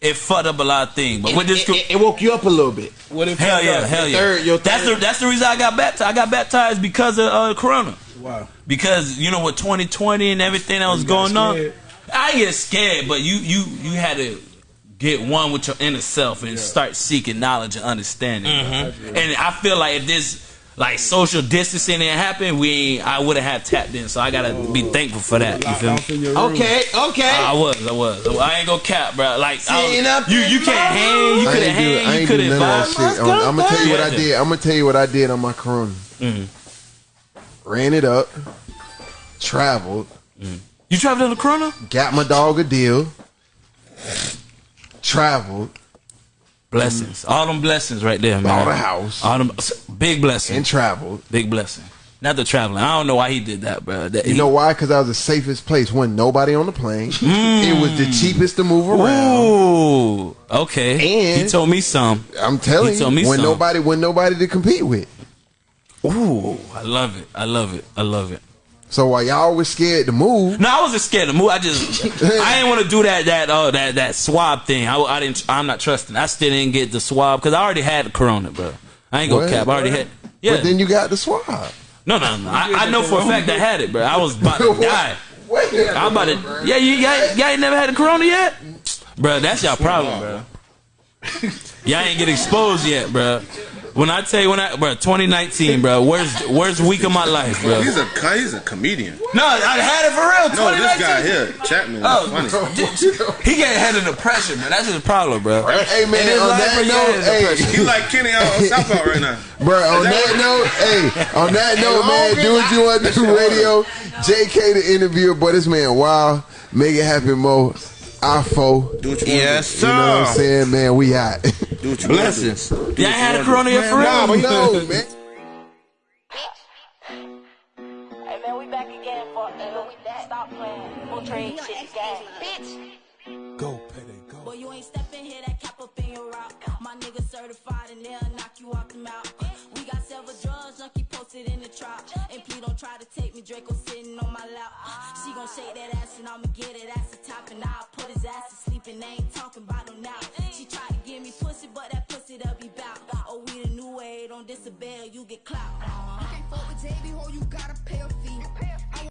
it fucked up a lot of things. But with this, It, it, it woke you up a little bit. What if hell yeah, hell yeah. third- your that's the that's the reason I got baptized. I got baptized because of uh, Corona. Wow. Because you know with 2020 and everything that was You got going on. I get scared. But you you you had to get one with your inner self and start seeking knowledge and understanding. Mm-hmm. And I feel like if this like social distancing didn't happen, we I would have had tapped in. So I gotta be thankful for that. You feel me? off in your room. Okay, okay. I was, I was. I ain't gonna cap, bro. Like I Sitting was, up you, you can't hang, you I couldn't ain't do, I hang, you ain't do couldn't none of vibe. that shit. I'm, I'm gonna tell you what I did. I'm gonna tell you what I did on my Corona. Mm-hmm. Ran it up, traveled, You traveled on the Corona? got my dog a deal, traveled, Blessings, all them blessings right there, man. bought a house, All them big blessings, and traveled. big blessing. Not the traveling. I don't know why he did that, bro. That, You he- know why? Because I was the safest place. Wasn't nobody on the plane. Hmm. It was the cheapest to move around. Ooh, okay. And- he told me some. I'm telling He told me you, when some. nobody, when nobody to compete with. Ooh, I love it. I love it. I love it. So while y'all was scared to move, No, I wasn't scared to move. I just, (laughs) I didn't want to do that, that, uh, that, that swab thing. I, I didn't. I'm not trusting. I still didn't get the swab because I already had the corona, bro. I ain't gonna What? cap. I already had. Yeah. but then you got the swab. no, no, no. I, I know for a fact I had it, bro. I was about to (laughs) die. Wait, I'm about to. Yeah, you y'all, y'all ain't never had the corona yet, bro. That's y'all problem, bro. Y'all ain't get exposed yet, bro. When I tell you when I bro 2019, bro, worst worst week of my life, bro. He's a he's a comedian. No, I had it for real. No, this guy here, Chapman, Oh, funny. (laughs) he can't handle the pressure, man. That's his problem, bro. Hey man, In on life, that bro, note, hey. He like Kenny uh, on South Park right now. (laughs) Bro, on that note, hey, on that note, man, do what you want to do, radio. JK the interviewer, but this man, wow, make it happen, Mo. IFO. Do what you want Yes, You know what I'm saying, man? We hot. to do. Do what you Blessings. want do. Yeah, I had a corona here for real. Nah, but no, man. Hey man, we back again for we back. Stop playing. We'll trade shit gang. Bitch. Go, payday, go. Boy, you ain't stepping here, that cap up in your rock. My nigga certified and they'll knock you off the mouth. We got several drugs, junkie posted in the trap. Try to take me, Draco sitting on my lap. Ah, she gon' shake that ass and I'ma get it ass the top. And I'll put his ass to sleep and they ain't talking about no now. She tried to give me pussy, but that pussy they'll be bout. Oh, we the new way, don't disable, you get clout. I Can't fuck with JB, ho, you gotta pay a